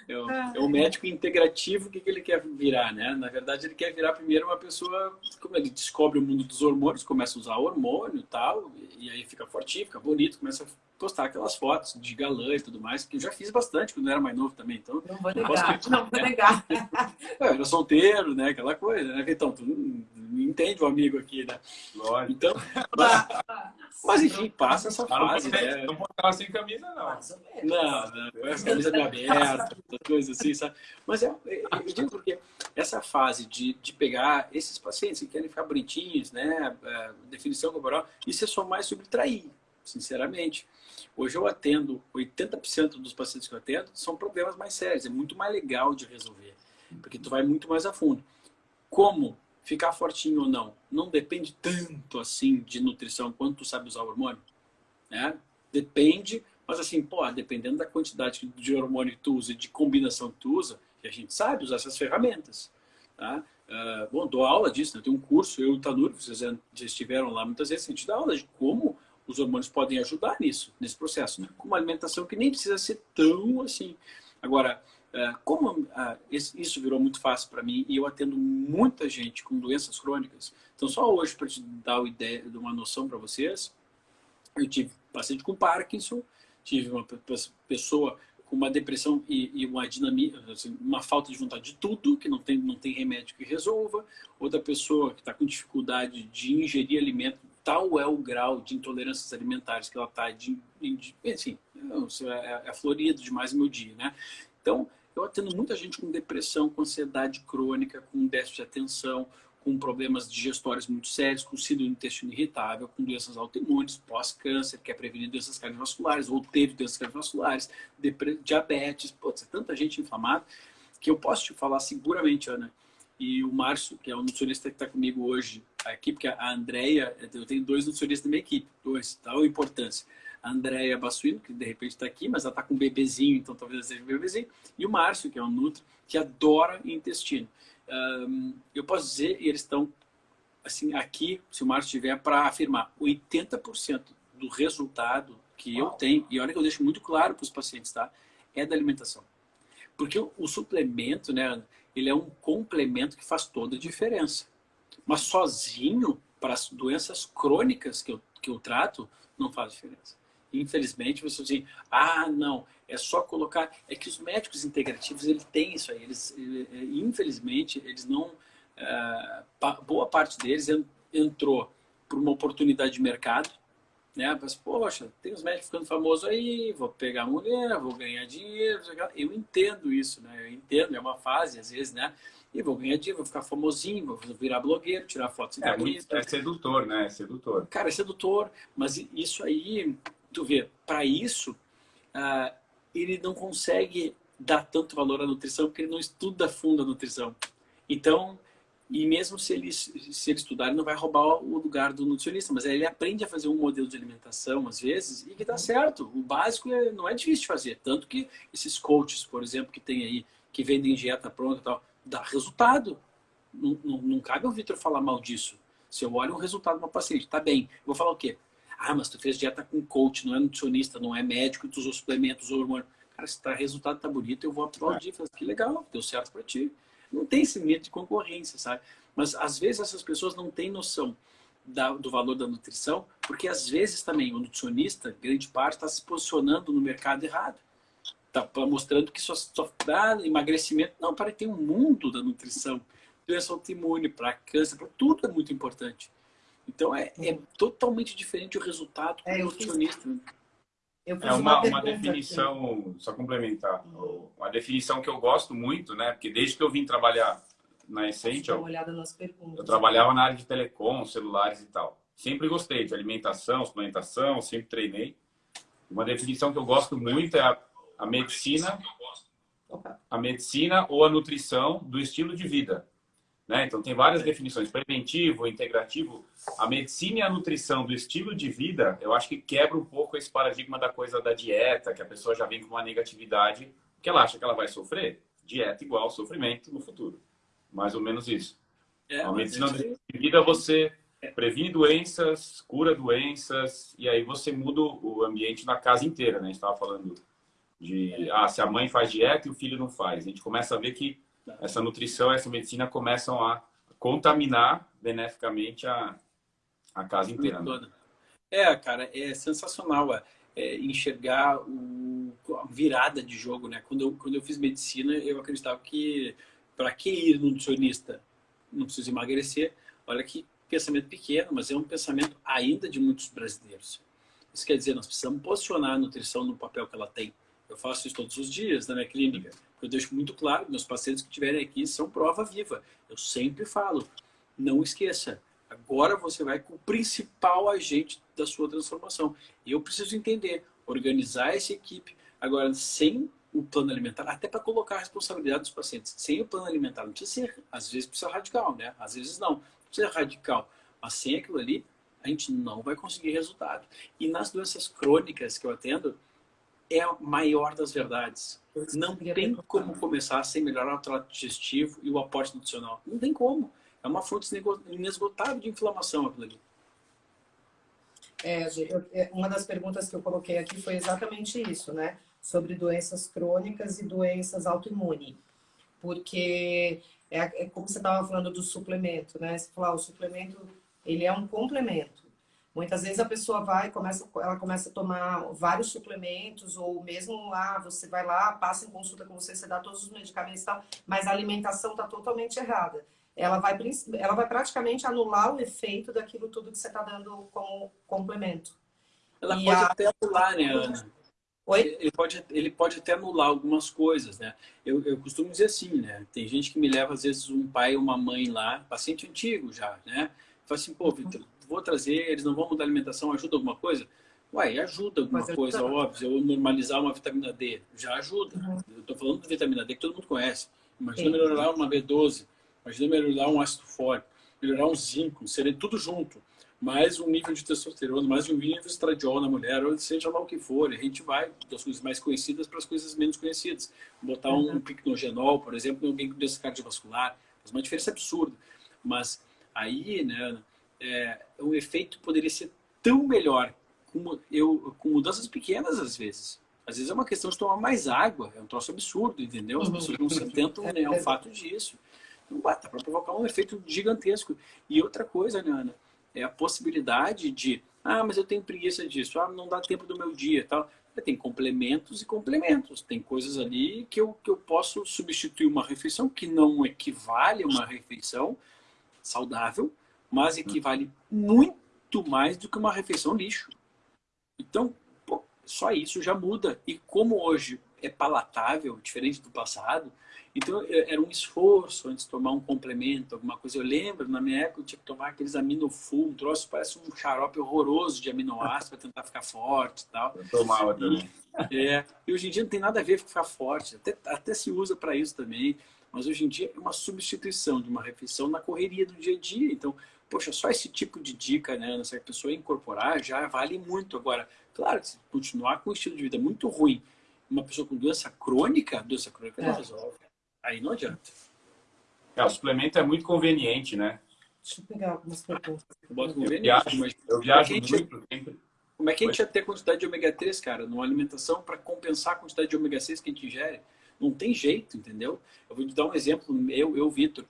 É um médico integrativo, o que, que ele quer virar, né? Na verdade, ele quer virar primeiro uma pessoa, como ele descobre o mundo dos hormônios, começa a usar hormônio e tal, e aí fica fortinho, fica bonito, começa a postar aquelas fotos de galã e tudo mais, que eu já fiz bastante quando eu era mais novo também. Então, não vou negar, não vou negar. eu era solteiro, né? Aquela coisa, né? Então, tu entende o amigo aqui, né? Lógico. Então, mas, mas enfim, passa essa fase. Não, né? não postava sem camisa, não. Não, não. Camisa bem aberta, coisas assim, sabe? Mas é, eu digo porque essa fase de, de pegar esses pacientes que querem ficar bonitinhos, né? É, definição corporal, isso é só mais subtrair sinceramente. Hoje eu atendo, 80% dos pacientes que eu atendo são problemas mais sérios, é muito mais legal de resolver, porque tu vai muito mais a fundo. Como ficar fortinho ou não, não depende tanto assim de nutrição quanto tu sabe usar o hormônio, né? Depende, mas assim, pô, dependendo da quantidade de hormônio que tu usa e de combinação que tu usa, a gente sabe usar essas ferramentas, tá? Uh, bom, dou aula disso, né? tem um curso, eu e o Tanur, vocês já estiveram lá muitas vezes, a gente dá aula de como os hormônios podem ajudar nisso, nesse processo, né? com uma alimentação que nem precisa ser tão assim. Agora, uh, como uh, isso virou muito fácil para mim e eu atendo muita gente com doenças crônicas, então só hoje para te dar uma ideia, uma noção para vocês, eu tive paciente com Parkinson, tive uma pessoa com uma depressão e, e uma dinamia, assim, uma falta de vontade de tudo, que não tem, não tem remédio que resolva. Outra pessoa que está com dificuldade de ingerir alimento, tal é o grau de intolerâncias alimentares que ela está, de, de, assim, é, é florido demais meu dia, né? Então, eu atendo muita gente com depressão, com ansiedade crônica, com déficit de atenção, com problemas digestórios muito sérios, com síndrome do intestino irritável, com doenças autoimunes, pós-câncer, que é prevenir doenças cardiovasculares, ou teve doenças cardiovasculares, diabetes, putz, é tanta gente inflamada, que eu posso te falar seguramente, Ana, e o Márcio, que é o nutricionista que está comigo hoje aqui, porque a Andrea, eu tenho dois nutricionistas da minha equipe, dois, tal importância. A Andrea Bassuino, que de repente está aqui, mas ela está com um bebezinho, então talvez seja um bebezinho, e o Márcio, que é um nutri, que adora intestino um, eu posso dizer, e eles estão assim, aqui, se o Márcio estiver, para afirmar 80% do resultado que eu tenho, e olha que eu deixo muito claro para os pacientes, tá? É da alimentação. Porque o, o suplemento, né, ele é um complemento que faz toda a diferença. Mas sozinho, para as doenças crônicas que eu, que eu trato, não faz diferença. Infelizmente, você assim, ah, não, é só colocar. É que os médicos integrativos, ele tem isso aí. Eles, infelizmente, eles não. É, boa parte deles entrou por uma oportunidade de mercado, né? Mas, poxa, tem os médicos ficando famosos aí, vou pegar mulher, vou ganhar dinheiro. Eu entendo isso, né? Eu entendo, é uma fase, às vezes, né? E vou ganhar dinheiro, vou ficar famosinho, vou virar blogueiro, tirar fotos é, bonita. É sedutor, né? É sedutor. Cara, é sedutor, mas isso aí, tu vê, para isso, uh, ele não consegue dar tanto valor à nutrição porque ele não estuda a fundo a nutrição. Então, e mesmo se ele, se ele estudar, ele não vai roubar o lugar do nutricionista, mas ele aprende a fazer um modelo de alimentação, às vezes, e que dá certo. O básico é, não é difícil de fazer. Tanto que esses coaches, por exemplo, que tem aí, que vendem dieta pronta e tal, dá resultado. Não, não, não cabe ao Vitor falar mal disso. Se eu olho um resultado de uma paciente, tá bem. Eu vou falar o quê? Ah, mas tu fez dieta com coach, não é nutricionista, não é médico, tu usou suplementos, usou hormônio. Cara, se tá, resultado tá bonito, eu vou aplaudir. Falar, que legal, deu certo para ti. Não tem esse medo de concorrência, sabe? Mas às vezes essas pessoas não têm noção da, do valor da nutrição, porque às vezes também o nutricionista, grande parte, está se posicionando no mercado errado. Está mostrando que só, só dá emagrecimento. Não, para tem um mundo da nutrição. Doença autoimune, para câncer, para tudo é muito importante. Então é, é totalmente diferente o resultado é, o nutricionista. Fiz... é uma, uma, uma definição, aqui. só complementar, uma definição que eu gosto muito, né? Porque desde que eu vim trabalhar na Essential, eu trabalhava na área de telecom, celulares e tal. Sempre gostei de alimentação, suplementação, sempre treinei. Uma definição que eu gosto muito é a, a medicina, a medicina ou a nutrição do estilo de vida. Né? Então, tem várias definições, preventivo, integrativo. A medicina e a nutrição do estilo de vida, eu acho que quebra um pouco esse paradigma da coisa da dieta, que a pessoa já vem com uma negatividade, que ela acha que ela vai sofrer. Dieta igual sofrimento no futuro. Mais ou menos isso. É, a medicina do estilo de vida, você previne doenças, cura doenças, e aí você muda o ambiente na casa inteira, né? A gente estava falando de, ah, se a mãe faz dieta e o filho não faz. A gente começa a ver que essa nutrição, essa medicina começam a contaminar beneficamente a, a casa inteira. Né? É, cara, é sensacional é, é enxergar o, a virada de jogo, né? Quando eu, quando eu fiz medicina, eu acreditava que para que ir no nutricionista? Não precisa emagrecer. Olha que pensamento pequeno, mas é um pensamento ainda de muitos brasileiros. Isso quer dizer, nós precisamos posicionar a nutrição no papel que ela tem. Eu faço isso todos os dias na minha clínica. Eu deixo muito claro, meus pacientes que estiverem aqui são prova viva. Eu sempre falo, não esqueça, Agora você vai com o principal agente da sua transformação. Eu preciso entender, organizar essa equipe. Agora, sem o plano alimentar, até para colocar a responsabilidade dos pacientes. Sem o plano alimentar, não precisa ser, às vezes precisa radical, né? Às vezes não, não precisa radical. Mas sem aquilo ali, a gente não vai conseguir resultado. E nas doenças crônicas que eu atendo, é a maior das verdades. Não tem como começar sem melhorar o trato digestivo e o aporte nutricional. Não tem como. É uma fonte inesgotável de inflamação aquilo ali. É, é, uma das perguntas que eu coloquei aqui foi exatamente isso, né? Sobre doenças crônicas e doenças autoimunes. Porque é, é como você estava falando do suplemento, né? Você falou, ah, o suplemento, ele é um complemento. Muitas vezes a pessoa vai, começa, ela começa a tomar vários suplementos, ou mesmo lá, você vai lá, passa em consulta com você, você dá todos os medicamentos e tal, mas a alimentação está totalmente errada ela vai, ela vai praticamente anular o efeito daquilo tudo que você está dando como complemento. Ela e pode a... até anular, né, Ana? Oi? Ele pode, ele pode até anular algumas coisas, né? Eu, eu costumo dizer assim, né? Tem gente que me leva, às vezes, um pai ou uma mãe lá, paciente antigo já, né? Fala assim, pô, Vitor, vou trazer, eles não vão mudar a alimentação, ajuda alguma coisa? Ué, ajuda alguma Mas coisa, ajuda. óbvio. Eu normalizar uma vitamina D, já ajuda. Uhum. Eu tô falando de vitamina D que todo mundo conhece. Imagina Sim. melhorar uma B12, Imagina melhorar um ácido fólico, melhorar um zinco, seria tudo junto. Mais um nível de testosterona, mais um nível de estradiol na mulher, ou seja lá o que for. A gente vai das coisas mais conhecidas para as coisas menos conhecidas. Botar um uhum. picnogenol, por exemplo, em alguém com doença cardiovascular, faz uma diferença absurda. Mas aí, né, é, o efeito poderia ser tão melhor com, eu, com mudanças pequenas às vezes. Às vezes é uma questão de tomar mais água, é um troço absurdo, entendeu? As uhum. pessoas não se atentam né, ao fato disso. Dá para provocar um efeito gigantesco. E outra coisa, né, Ana, é a possibilidade de, ah, mas eu tenho preguiça disso, ah, não dá tempo do meu dia tal. Tem complementos e complementos. Tem coisas ali que eu, que eu posso substituir uma refeição que não equivale a uma refeição saudável, mas equivale muito mais do que uma refeição lixo. Então, pô, só isso já muda. E como hoje é palatável, diferente do passado, então, era um esforço antes de tomar um complemento, alguma coisa. Eu lembro, na minha época, eu tinha que tomar aqueles aminofull, um troço parece um xarope horroroso de aminoácidos para tentar ficar forte e tal. Eu tomava também. E, é, e hoje em dia não tem nada a ver com ficar forte. Até, até se usa para isso também. Mas hoje em dia é uma substituição de uma refeição na correria do dia a dia. Então, poxa, só esse tipo de dica, né, se a pessoa incorporar, já vale muito. Agora, claro, se continuar com um estilo de vida muito ruim, uma pessoa com doença crônica, doença crônica é. não resolve. Aí não adianta. É, o suplemento é muito conveniente, né? Deixa eu pegar algumas perguntas. Eu boto eu viajo, mas eu viajo muito sempre. Como é que a gente ia ter quantidade de ômega 3, cara, numa alimentação para compensar a quantidade de ômega 6 que a gente ingere? Não tem jeito, entendeu? Eu vou te dar um exemplo, eu, eu Vitor.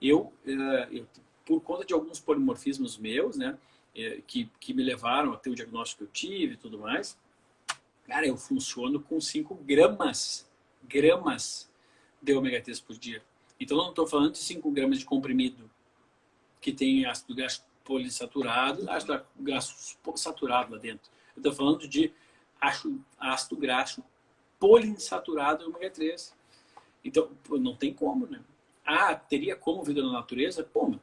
Eu, eh, eu, por conta de alguns polimorfismos meus, né, eh, que, que me levaram a ter o diagnóstico que eu tive e tudo mais, cara, eu funciono com 5 gramas, gramas de ômega 3 por dia. Então, não estou falando de 5 gramas de comprimido que tem ácido graxo polissaturado, ácido graxo saturado lá dentro. Eu estou falando de ácido graxo poliinsaturado ômega 3. Então, não tem como, né? Ah, teria como vida na natureza? Pô,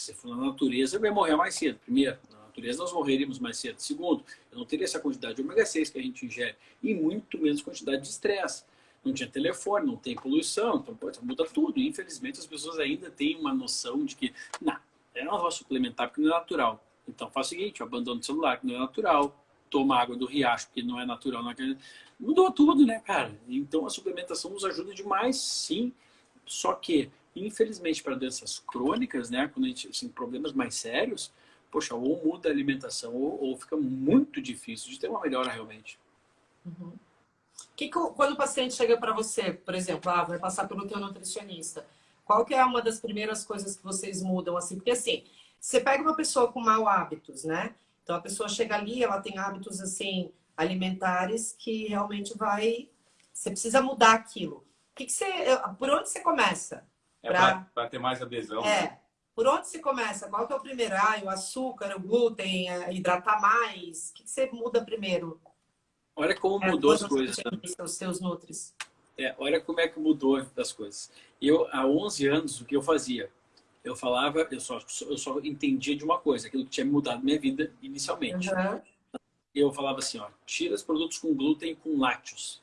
se for na natureza, vai morrer mais cedo. Primeiro, na natureza nós morreríamos mais cedo. Segundo, eu não teria essa quantidade de ômega 6 que a gente ingere e muito menos quantidade de estresse não tinha telefone, não tem poluição, então pô, muda tudo. Infelizmente as pessoas ainda têm uma noção de que, não, eu não vou suplementar porque não é natural. Então faz o seguinte, abandono o celular que não é natural, toma água do riacho que não é natural. Não é... Mudou tudo, né, cara? Então a suplementação nos ajuda demais, sim. Só que, infelizmente, para doenças crônicas, né, quando a gente, assim, problemas mais sérios, poxa, ou muda a alimentação ou, ou fica muito difícil de ter uma melhora realmente. Uhum que, quando o paciente chega para você, por exemplo, ah, vai passar pelo teu nutricionista, qual que é uma das primeiras coisas que vocês mudam assim? Porque assim, você pega uma pessoa com mau hábitos, né? Então a pessoa chega ali, ela tem hábitos assim alimentares que realmente vai, você precisa mudar aquilo. Que, que você, por onde você começa? É para ter mais adesão. É. Né? Por onde você começa? Qual que é o primeiro? Ah, o açúcar, o glúten, hidratar mais. O que, que você muda primeiro? Olha como é, mudou as coisas. Né? Os seus nutris. É, olha como é que mudou as coisas. Eu, há 11 anos, o que eu fazia? eu falava, eu só, eu só entendia de uma coisa, aquilo que tinha mudado minha vida inicialmente. Uhum. Eu falava assim, ó, tira os produtos com glúten e com lácteos.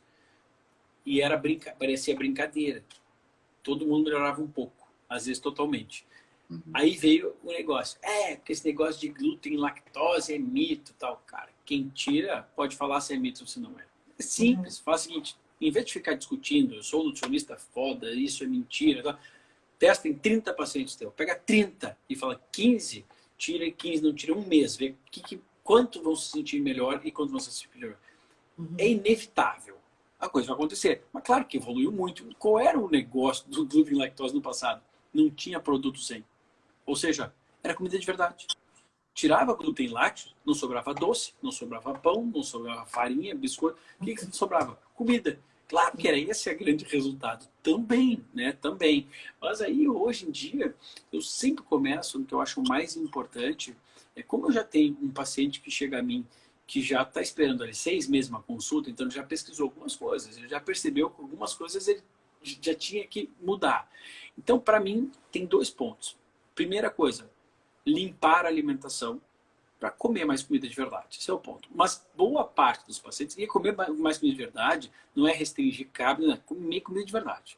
E era brinca, parecia brincadeira. Todo mundo melhorava um pouco, às vezes totalmente. Uhum. Aí veio o negócio. É, porque esse negócio de glúten e lactose é mito tal. Cara, quem tira pode falar se é mito ou se não é. É simples. Uhum. Faz o seguinte, em vez de ficar discutindo, eu sou nutricionista foda, isso é mentira, tá? testa em 30 pacientes teu. Pega 30 e fala 15, tira 15, não tira um mês. Vê que, que, quanto vão se sentir melhor e quanto vão se sentir melhor. Uhum. É inevitável. A coisa vai acontecer. Mas claro que evoluiu muito. Qual era o negócio do glúten lactose no passado? Não tinha produto sem. Ou seja, era comida de verdade. Tirava glúten lácteos, não sobrava doce, não sobrava pão, não sobrava farinha, biscoito. O que, que sobrava? Comida. Claro que era esse o grande resultado. Também, né? Também. Mas aí, hoje em dia, eu sempre começo no que eu acho mais importante. É como eu já tenho um paciente que chega a mim que já está esperando ali seis meses uma consulta, então ele já pesquisou algumas coisas, ele já percebeu que algumas coisas ele já tinha que mudar. Então, para mim, tem dois pontos. Primeira coisa, limpar a alimentação para comer mais comida de verdade. Esse é o ponto. Mas boa parte dos pacientes, e comer mais comida de verdade não é restringir carne, não é comer comida de verdade.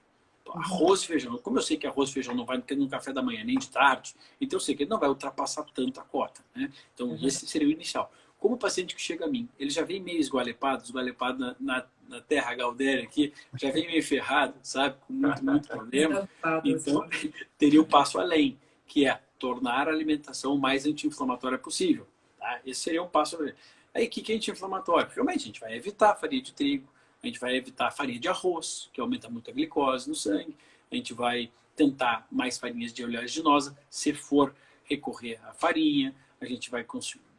Arroz e feijão. Como eu sei que arroz e feijão não vai no café da manhã nem de tarde, então eu sei que ele não vai ultrapassar tanto a cota. Né? Então, uhum. esse seria o inicial. Como o paciente que chega a mim, ele já vem meio esgualepado, esgualepado na, na, na terra Galdéria aqui, já vem meio ferrado, sabe? Com muito, muito problema. Então, teria o um passo além, que é tornar a alimentação o mais anti-inflamatória possível. Tá? Esse seria um passo. Aí, o que é anti-inflamatório? Realmente, a gente vai evitar farinha de trigo, a gente vai evitar farinha de arroz, que aumenta muito a glicose no sangue, a gente vai tentar mais farinhas de oleaginosa, se for recorrer à farinha, a gente vai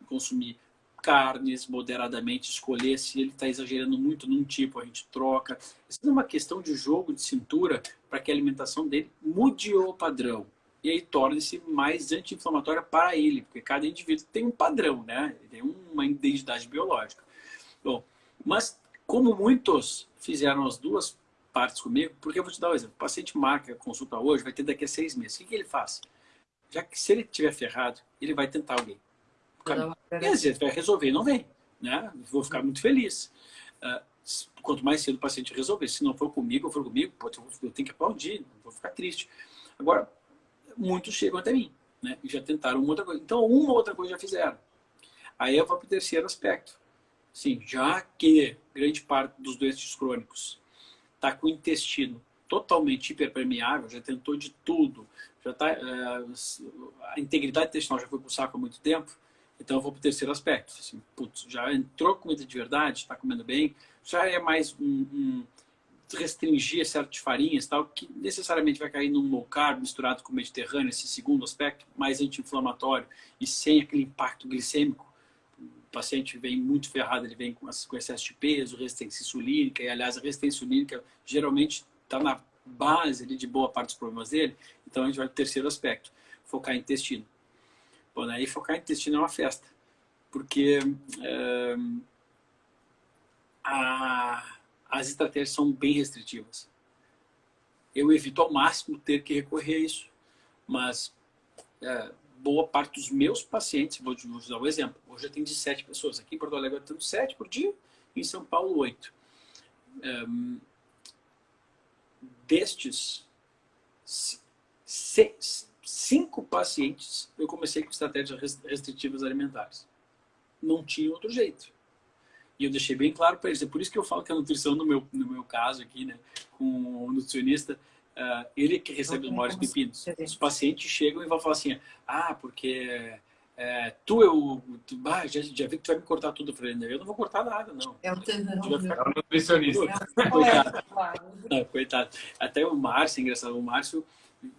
consumir carnes moderadamente, escolher se ele está exagerando muito num tipo, a gente troca. Isso é uma questão de jogo de cintura para que a alimentação dele mude o padrão e aí torne-se mais anti-inflamatória para ele, porque cada indivíduo tem um padrão, né? Tem uma identidade biológica. Bom, mas como muitos fizeram as duas partes comigo, porque eu vou te dar um exemplo. O paciente marca consulta hoje, vai ter daqui a seis meses. O que, que ele faz? Já que se ele tiver ferrado, ele vai tentar alguém. E às vezes vai resolver e não vem. Né? Vou ficar muito feliz. Uh, quanto mais cedo o paciente resolver. Se não for comigo, for comigo, pô, eu tenho que aplaudir, vou ficar triste. Agora, muitos chegam até mim, né? E já tentaram uma outra coisa. Então, uma outra coisa já fizeram. Aí eu vou para o terceiro aspecto. Sim, já que grande parte dos doentes crônicos está com o intestino totalmente hiperpermeável, já tentou de tudo, já tá, é, a integridade intestinal já foi para o saco há muito tempo, então eu vou para o terceiro aspecto. Assim, putz, já entrou comida de verdade, está comendo bem, já é mais um, um restringir certas farinhas, tal, que necessariamente vai cair num low carb misturado com mediterrâneo, esse segundo aspecto, mais anti-inflamatório e sem aquele impacto glicêmico. O paciente vem muito ferrado, ele vem com, com excesso de peso, resistência insulínica, e aliás, a resistência insulínica geralmente está na base ali, de boa parte dos problemas dele. Então a gente vai para o terceiro aspecto, focar em intestino. Bom, aí focar em intestino é uma festa, porque é, a as estratégias são bem restritivas. Eu evito ao máximo ter que recorrer a isso, mas é, boa parte dos meus pacientes, vou te dar um exemplo, hoje eu tenho de sete pessoas, aqui em Porto Alegre eu tenho sete por dia, em São Paulo oito. É, destes seis, cinco pacientes, eu comecei com estratégias restritivas alimentares. Não tinha outro jeito. E eu deixei bem claro para eles. É por isso que eu falo que a nutrição, no meu, no meu caso aqui, né, com o nutricionista, uh, ele que recebe os maiores pepinos. Os pacientes chegam e vão falar assim, ah, porque é, tu, eu, tu, ah, já, já vi que tu vai me cortar tudo. Eu falei, eu não vou cortar nada, não. É o ficar... é nutricionista. coitado. Não, coitado. Até o Márcio, engraçado, o Márcio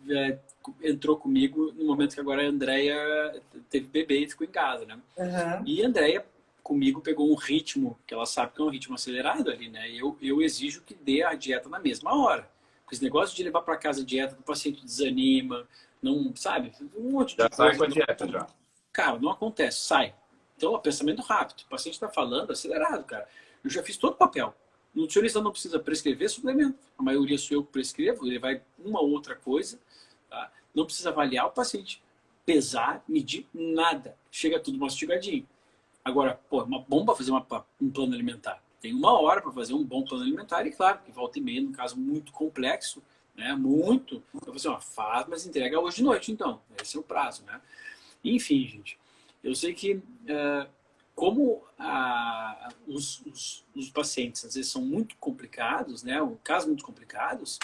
é, entrou comigo no momento que agora a Andrea teve bebê e ficou em casa, né? Uhum. E a Andrea comigo pegou um ritmo, que ela sabe que é um ritmo acelerado ali, né? Eu, eu exijo que dê a dieta na mesma hora. Porque esse negócio de levar para casa a dieta, o paciente desanima, não, sabe? Um monte de já coisa. sai com a dieta já. Cara, não acontece, sai. Então, pensamento rápido. O paciente está falando acelerado, cara. Eu já fiz todo o papel. O nutricionista não precisa prescrever suplemento. A maioria sou eu que prescrevo, ele vai uma outra coisa. Tá? não precisa avaliar o paciente, pesar, medir, nada. Chega tudo mastigadinho. Agora, pô, é uma bomba fazer uma, um plano alimentar. Tem uma hora para fazer um bom plano alimentar e, claro, que volta e meia, no caso muito complexo, né? Muito. Eu vou assim, ó, faz, mas entrega hoje de noite, então. Esse é o prazo, né? Enfim, gente, eu sei que uh, como a, os, os, os, pacientes às vezes são muito complicados, né? Um casos muito complicados,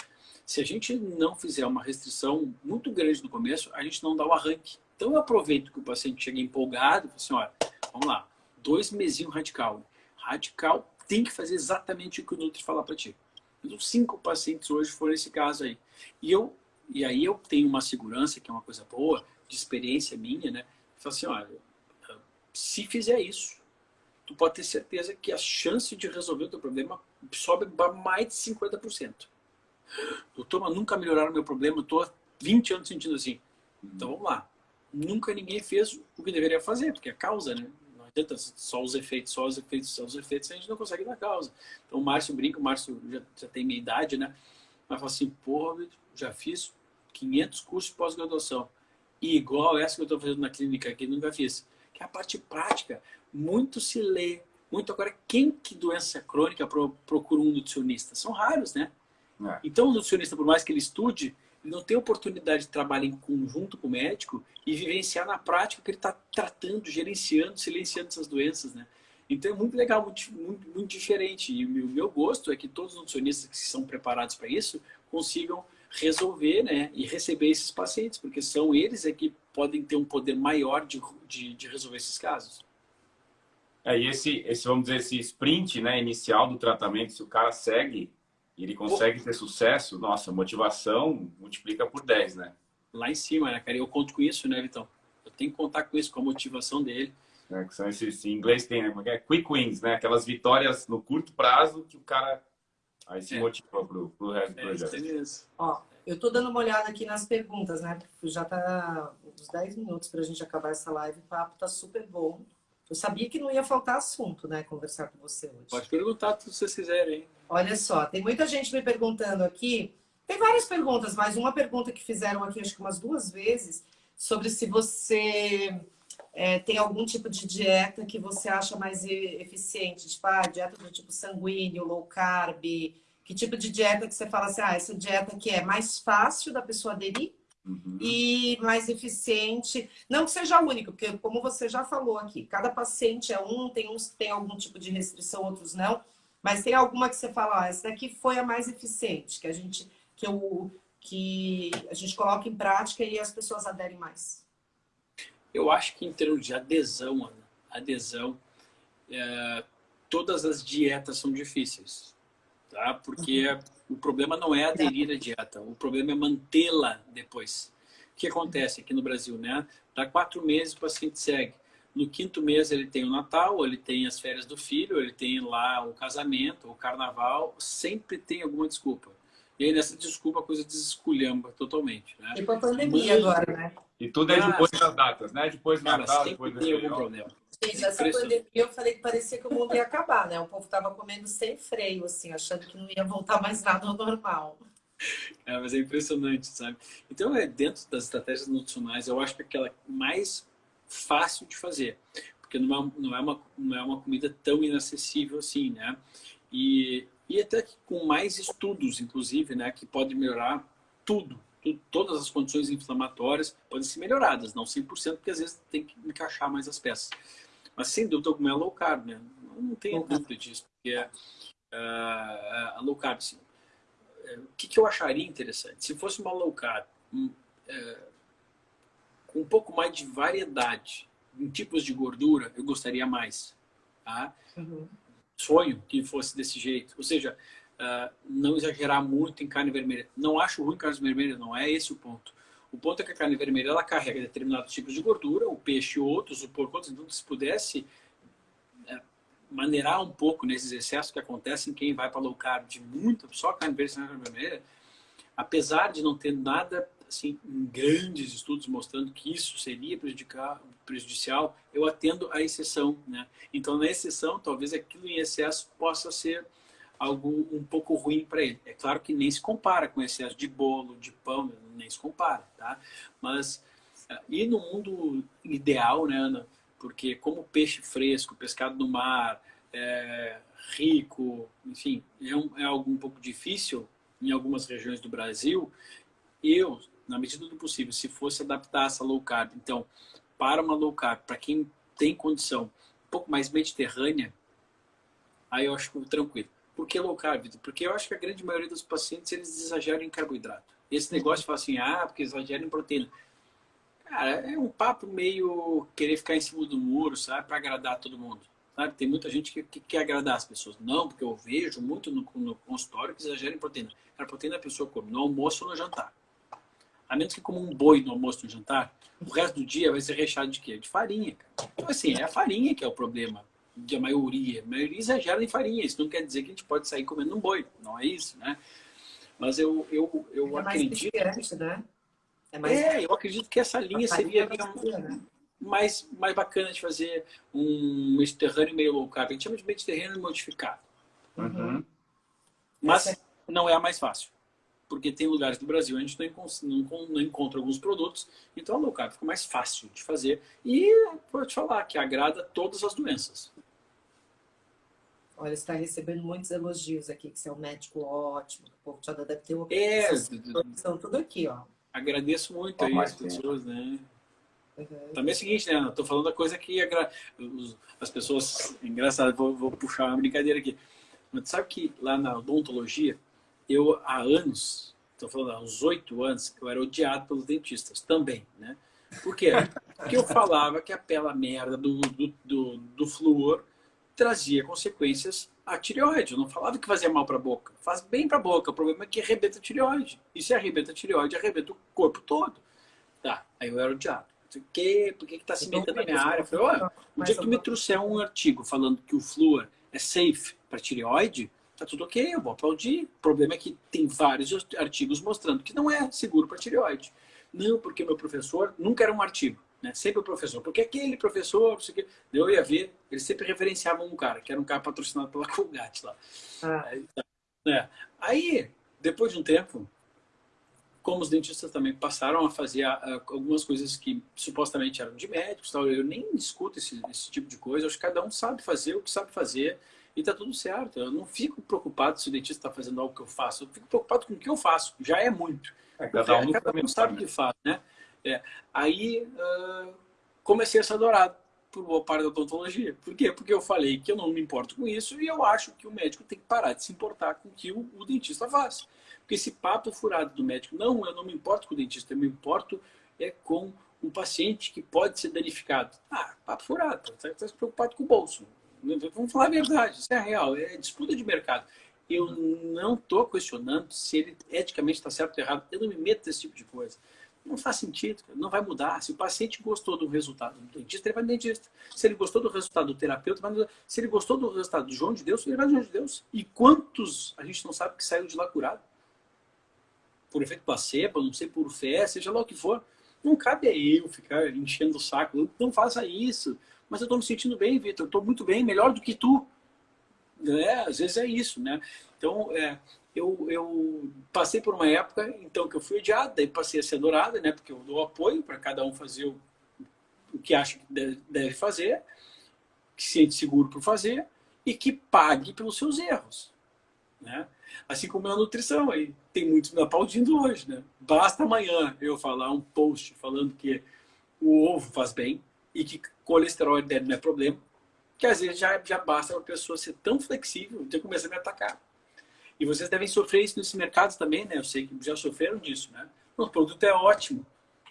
se a gente não fizer uma restrição muito grande no começo, a gente não dá o arranque. Então eu aproveito que o paciente chega empolgado assim, olha, vamos lá, dois mesinhos radical. Radical tem que fazer exatamente o que o Nutri falar para ti. Então, cinco pacientes hoje foram esse caso aí. E, eu, e aí eu tenho uma segurança, que é uma coisa boa, de experiência minha, né? Falo assim, olha, se fizer isso, tu pode ter certeza que a chance de resolver o teu problema sobe para mais de 50%. Doutor, mas nunca melhoraram o meu problema, eu estou há 20 anos sentindo assim. Então vamos lá. Nunca ninguém fez o que deveria fazer, porque é a causa, né? Não adianta só os efeitos, só os efeitos, só os efeitos, a gente não consegue dar causa. Então o Márcio brinca, o Márcio já, já tem minha idade, né? Mas fala assim, porra, já fiz 500 cursos de pós-graduação. E igual essa que eu estou fazendo na clínica aqui, nunca fiz. Que é a parte prática. Muito se lê. Muito agora, quem que doença crônica procura um nutricionista? São raros, né? É. Então o nutricionista, por mais que ele estude, ele não tem oportunidade de trabalhar em conjunto com o médico e vivenciar na prática que ele está tratando, gerenciando, silenciando essas doenças, né? Então é muito legal, muito, muito, muito diferente. E o meu, meu gosto é que todos os nutricionistas que são preparados para isso consigam resolver né, e receber esses pacientes, porque são eles é que podem ter um poder maior de, de, de resolver esses casos. É, e esse, esse, vamos dizer, esse sprint né, inicial do tratamento, se o cara segue e ele consegue ter sucesso, nossa, motivação multiplica por 10, né? Lá em cima, né, cara? Eu conto com isso, né, Vitão? Eu tenho que contar com isso, com a motivação dele. É, que são esses, em inglês tem, né? É? Quick wins, né? Aquelas vitórias no curto prazo que o cara Aí se é. motiva pro, pro resto do é, projeto. Ó, eu tô dando uma olhada aqui nas perguntas, né? Já tá uns 10 minutos pra gente acabar essa live. O papo tá super bom. Eu sabia que não ia faltar assunto, né? Conversar com você hoje. Pode perguntar se vocês quiserem. Olha só, tem muita gente me perguntando aqui. Tem várias perguntas, mas uma pergunta que fizeram aqui, acho que umas duas vezes, sobre se você é, tem algum tipo de dieta que você acha mais eficiente? Tipo, ah, dieta do tipo sanguíneo, low carb. Que tipo de dieta que você fala assim, ah, essa dieta que é mais fácil da pessoa aderir uhum. e mais eficiente. Não que seja único, porque como você já falou aqui, cada paciente é um, tem uns que tem algum tipo de restrição, outros não. Mas tem alguma que você fala, ah, essa daqui foi a mais eficiente, que a gente, que eu, que a gente coloca em prática e as pessoas aderem mais. Eu acho que em termos de adesão, Ana, adesão, é, todas as dietas são difíceis, tá? Porque uhum. o problema não é aderir à dieta, o problema é mantê-la depois. O que acontece aqui no Brasil, né? Dá quatro meses o paciente segue. No quinto mês ele tem o Natal, ele tem as férias do filho, ele tem lá o casamento, o carnaval, sempre tem alguma desculpa. E aí nessa desculpa a coisa desesculhamba totalmente. Né? E com a pandemia Mas... agora, né? E tudo é depois das datas, né? Depois do Natal, depois do algum problema. Gente, essa pandemia eu falei que parecia que o mundo ia acabar, né? O povo tava comendo sem freio, assim, achando que não ia voltar mais nada ao normal. É, mas é impressionante, sabe? Então, é dentro das estratégias nutricionais, eu acho que é aquela mais fácil de fazer, porque não é, não é, uma, não é uma comida tão inacessível assim, né? E, e até com mais estudos, inclusive, né, que pode melhorar tudo, tudo, todas as condições inflamatórias podem ser melhoradas, não 100%, porque às vezes tem que encaixar mais as peças. Mas sem dúvida alguma é low carb, né? Não tenho dúvida disso, porque é, uh, a low carb, assim, uh, o que, que, eu acharia interessante? Se fosse uma low carb um, com um pouco mais de variedade em tipos de gordura, eu gostaria mais. Tá? Uhum sonho que fosse desse jeito. Ou seja, uh, não exagerar muito em carne vermelha. Não acho ruim carne vermelha, não é esse o ponto. O ponto é que a carne vermelha ela carrega determinados tipos de gordura, o peixe outros, o porco outros. Então, se pudesse uh, maneirar um pouco nesses excessos que acontecem quem vai para low carb de muito, só carne vermelha, apesar de não ter nada assim, grandes estudos mostrando que isso seria prejudicar, prejudicial, eu atendo a exceção. Né? Então, na exceção, talvez aquilo em excesso possa ser algo um pouco ruim para ele. É claro que nem se compara com excesso de bolo, de pão, nem se compara, tá? Mas, eh, e no mundo ideal, né, Ana? Porque como peixe fresco, pescado no mar, é, rico, enfim, é, um, é algo um pouco difícil em algumas regiões do Brasil, eu, na medida do possível, se fosse adaptar essa low carb, então, para uma low carb, para quem tem condição um pouco mais mediterrânea, aí eu acho tranquilo. Por que low carb? Porque eu acho que a grande maioria dos pacientes, eles exageram em carboidrato. Esse negócio de falar assim, ah, porque exagera em proteína. Cara, é um papo meio querer ficar em cima do muro, sabe? Para agradar todo mundo. Sabe? Tem muita gente que, que, quer agradar as pessoas. Não, porque eu vejo muito no, no consultório que exagera em proteína. A proteína a pessoa come no almoço ou no jantar. A menos que como um boi no almoço ou no jantar, o resto do dia vai ser recheado de quê? De farinha. Cara. Então, assim, é a farinha que é o problema de a maioria. A maioria exagera em farinha. Isso não quer dizer que a gente pode sair comendo um boi. Não é isso, né? Mas eu, eu, eu é acredito... Mais né? É, mais... é, eu acredito que essa linha seria... É né? mais, mais bacana de fazer um Mediterrâneo meio low carb. A gente chama de Mediterrâneo modificado. Uhum. Mas não é a mais fácil. Porque tem lugares do Brasil a gente não, não, não encontra alguns produtos, então a low carb fica mais fácil de fazer. E vou te falar que agrada todas as doenças. Olha, você está recebendo muitos elogios aqui, que você é um médico ótimo, que o povo já deve ter uma é, são tudo aqui, ó. Agradeço muito aí as pessoas, né? Uhum. Também é o seguinte, né? Estou falando da coisa que as pessoas... Engraçado, vou, vou, puxar uma brincadeira aqui. Mas sabe que lá na odontologia, eu há anos, estou falando há uns oito anos, eu era odiado pelos dentistas também, né? Por quê? Porque eu falava que a pela merda do, do, do, do flúor trazia consequências à tireoide. Eu não falava que fazia mal para a boca. Faz bem para a boca. O problema é que arrebenta a tireoide. E se arrebenta a tireoide, arrebenta o corpo todo. Tá, aí eu era odiado quê, por que está se metendo na minha área? Eu falei, olha, o dia que tu me trouxer um artigo falando que o flúor é safe para tireoide, tá tudo ok, eu vou aplaudir. O problema é que tem vários artigos mostrando que não é seguro para tireoide. Não, porque meu professor nunca era um artigo, né? Sempre o professor. Porque aquele professor, não sei o quê, eu ia ver, eles sempre referenciavam um cara, que era um cara patrocinado pela Colgate lá. Ah. Aí, é. Aí, depois de um tempo, como os dentistas também passaram a fazer uh, algumas coisas que supostamente eram de médicos, tal. eu nem discuto esse, esse tipo de coisa, acho que cada um sabe fazer o que sabe fazer e tá tudo certo. Eu não fico preocupado se o dentista está fazendo algo que eu faço, eu fico preocupado com o que eu faço, já é muito. É, cada um, cada um sabe o que faz, né? É. Aí uh, comecei a ser adorado por boa parte da odontologia. Por quê? Porque eu falei que eu não me importo com isso e eu acho que o médico tem que parar de se importar com o que o, o dentista faz. Porque esse papo furado do médico, não, eu não me importo com o dentista, eu me importo é com o paciente que pode ser danificado. Ah, papo furado, você está preocupado com o bolso. Vamos falar a verdade, isso é real, é disputa de mercado. Eu não estou questionando se ele eticamente está certo ou errado, eu não me meto nesse tipo de coisa. Não faz sentido, não vai mudar. Se o paciente gostou do resultado do dentista, ele vai no dentista. Se ele gostou do resultado do terapeuta, vai no... se ele gostou do resultado do João de Deus, ele vai no João de Deus. E quantos a gente não sabe que saiu de lá curado? por efeito placebo, não sei por fé, seja lá o que for. Não cabe a eu ficar enchendo o saco. Não faça isso. Mas eu estou me sentindo bem, Vitor. Estou muito bem, melhor do que tu. É, às vezes é isso, né? Então, é, eu, eu passei por uma época então que eu fui odiada, daí passei a ser adorada, né? Porque eu dou apoio para cada um fazer o, o que acha que deve fazer, que se sente seguro por fazer e que pague pelos seus erros, né? Assim como na nutrição, aí tem muitos me aplaudindo hoje, né? Basta amanhã eu falar um post falando que o ovo faz bem e que colesterol dele não é problema, que às vezes já, já basta uma pessoa ser tão flexível de começar a me atacar. E vocês devem sofrer isso nesse mercado também, né? Eu sei que já sofreram disso, né? O produto é ótimo,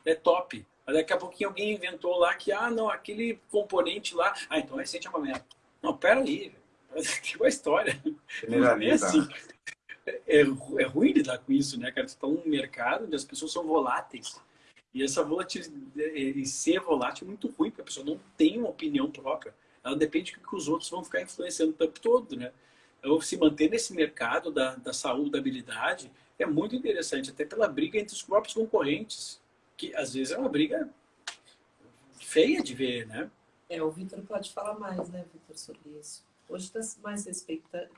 é top. Mas daqui a pouquinho alguém inventou lá que, ah, não, aquele componente lá... Ah, então é é uma merda. Não, pera aí, que uma história. Não é assim é, é ruim lidar com isso, né, cara? Você está num mercado onde as pessoas são voláteis. E essa volatilidade, ser volátil é muito ruim, porque a pessoa não tem uma opinião própria. Ela depende do que os outros vão ficar influenciando o tempo todo, né? Então, se manter nesse mercado da, da saúde, da habilidade, é muito interessante, até pela briga entre os próprios concorrentes, que às vezes é uma briga feia de ver, né? É, o Vitor pode falar mais, né, Vitor, sobre isso. Hoje está mais respeitado,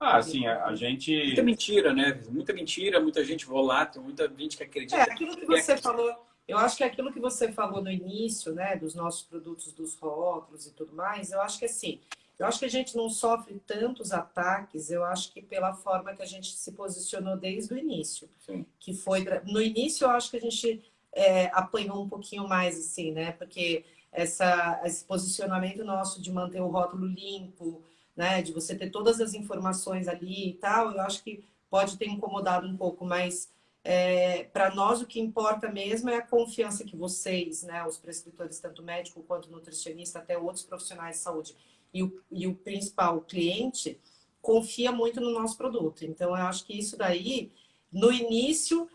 Ah, assim, a, a gente... Muita mentira, né? Muita mentira, muita gente volátil, muita gente que acredita. É, aquilo que você falou, eu acho que aquilo que você falou no início, né, dos nossos produtos, dos rótulos e tudo mais, eu acho que assim, eu acho que a gente não sofre tantos ataques, eu acho que pela forma que a gente se posicionou desde o início. Sim. Que foi, no início eu acho que a gente é, apanhou um pouquinho mais, assim, né, porque essa, esse posicionamento nosso de manter o rótulo limpo, né, de você ter todas as informações ali e tal, eu acho que pode ter incomodado um pouco, mas é, para nós o que importa mesmo é a confiança que vocês, né, os prescritores, tanto médico quanto nutricionista, até outros profissionais de saúde, e o, e o principal, o cliente, confia muito no nosso produto. Então, eu acho que isso daí, no início,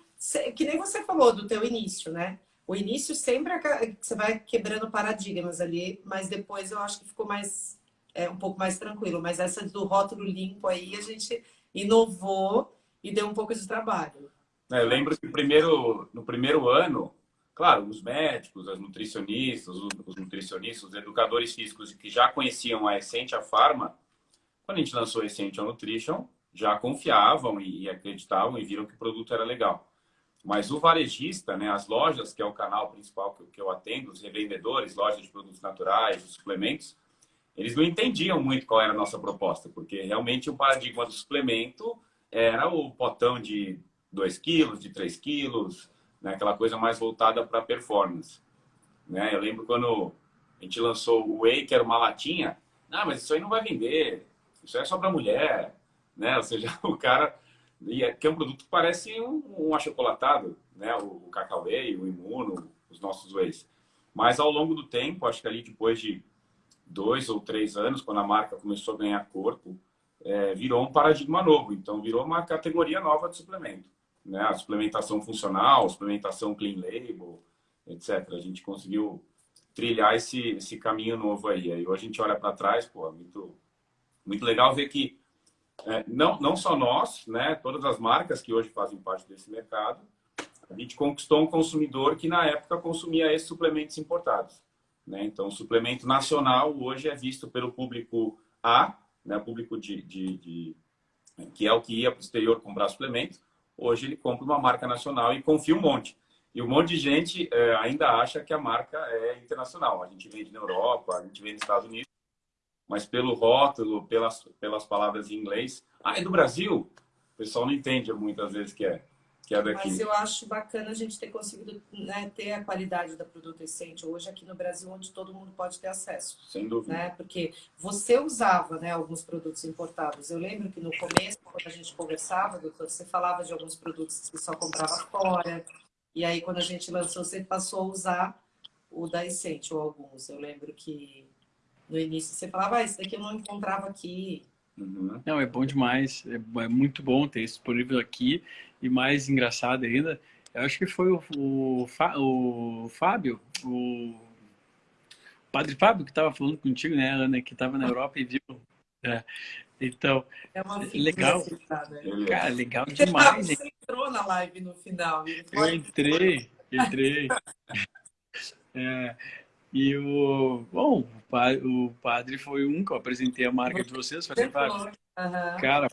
que nem você falou do teu início, né? O início sempre é você vai quebrando paradigmas ali, mas depois eu acho que ficou mais é, um pouco mais tranquilo. Mas essa do rótulo limpo aí a gente inovou e deu um pouco de trabalho. É, eu lembro que primeiro, no primeiro ano, claro, os médicos, as nutricionistas, os nutricionistas, os educadores físicos que já conheciam a Essentia Pharma, quando a gente lançou a Essentia Nutrition, já confiavam e acreditavam e viram que o produto era legal. Mas o varejista, né, as lojas, que é o canal principal que eu atendo, os revendedores, lojas de produtos naturais, os suplementos, eles não entendiam muito qual era a nossa proposta, porque realmente o paradigma do suplemento era o potão de 2 quilos, de 3 quilos, né, aquela coisa mais voltada para performance. Né? Eu lembro quando a gente lançou o Whey, que era uma latinha, ah, mas isso aí não vai vender, isso é só para mulher, né? Ou seja, o cara e é, que é um produto que parece um, um achocolatado, né? O, o Cacauê, o Imuno, os nossos whey's. Mas ao longo do tempo, acho que ali depois de dois ou três anos, quando a marca começou a ganhar corpo, é, virou um paradigma novo. Então, virou uma categoria nova de suplemento. Né? A suplementação funcional, suplementação clean label, etc. A gente conseguiu trilhar esse, esse caminho novo aí. Aí a gente olha para trás, pô, muito, muito legal ver que é, não, não só nós, né, todas as marcas que hoje fazem parte desse mercado, a gente conquistou um consumidor que na época consumia esses suplementos importados. Né? Então, o suplemento nacional hoje é visto pelo público A, né, público de, de, de que é o que ia para o exterior comprar suplemento. Hoje ele compra uma marca nacional e confia um monte. E um monte de gente é, ainda acha que a marca é internacional. A gente vende na Europa, a gente vende nos Estados Unidos mas pelo rótulo, pelas, pelas palavras em inglês. Ah, é do Brasil? O pessoal não entende muitas vezes que é, que é daqui. Mas eu acho bacana a gente ter conseguido né, ter a qualidade da Produto Essente hoje aqui no Brasil, onde todo mundo pode ter acesso. Sem dúvida. Né? Porque você usava né, alguns produtos importados. Eu lembro que no começo, quando a gente conversava, doutor, você falava de alguns produtos que só comprava fora. E aí, quando a gente lançou, você passou a usar o da Essente, ou alguns. Eu lembro que no início você falava, ah, esse daqui eu não encontrava aqui. Uhum. Não, é bom demais. É, é, muito bom ter isso disponível aqui. E mais engraçado ainda, eu acho que foi o, o, o Fábio, o Padre Fábio que estava falando contigo, né, Ana, que estava na Europa e viu. É. Então, é legal. Cara, legal demais. Você entrou na live no final. Eu entrei, entrei. É, e o, bom, o padre, foi um que eu apresentei a marca de vocês. Falei, uhum. cara,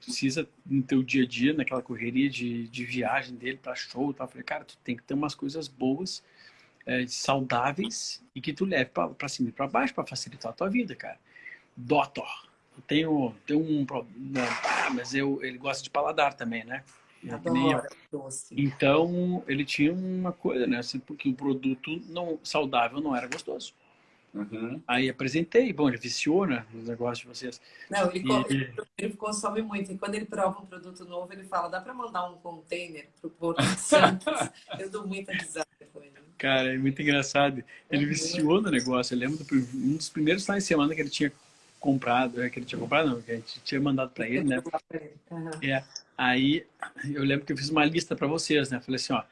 precisa no teu dia a dia, naquela correria de, de viagem dele para show, tá? falei, cara, tu tem que ter umas coisas boas, é, saudáveis e que tu leve para cima e para baixo para facilitar a tua vida, cara. Doutor, eu tenho, tenho um problema, ah, mas eu, ele gosta de paladar também, né? Então, ele tinha uma coisa, né? Assim, porque o produto não, saudável não era gostoso. Uhum. Aí apresentei, bom, ele viciou, né? Os negócios de vocês. Não, ele, e... ele, consome muito. E quando ele prova um produto novo, ele fala: dá para mandar um container pro Porto Santos? Eu dou muita risada com ele. Cara, é muito engraçado. Ele uhum. viciou no negócio. Eu lembro do um dos primeiros finais de semana que ele tinha comprado, é, que ele tinha comprado, não, que a gente tinha mandado para ele, né? Uhum. É. Aí eu lembro que eu fiz uma lista para vocês, né? Falei assim, ó,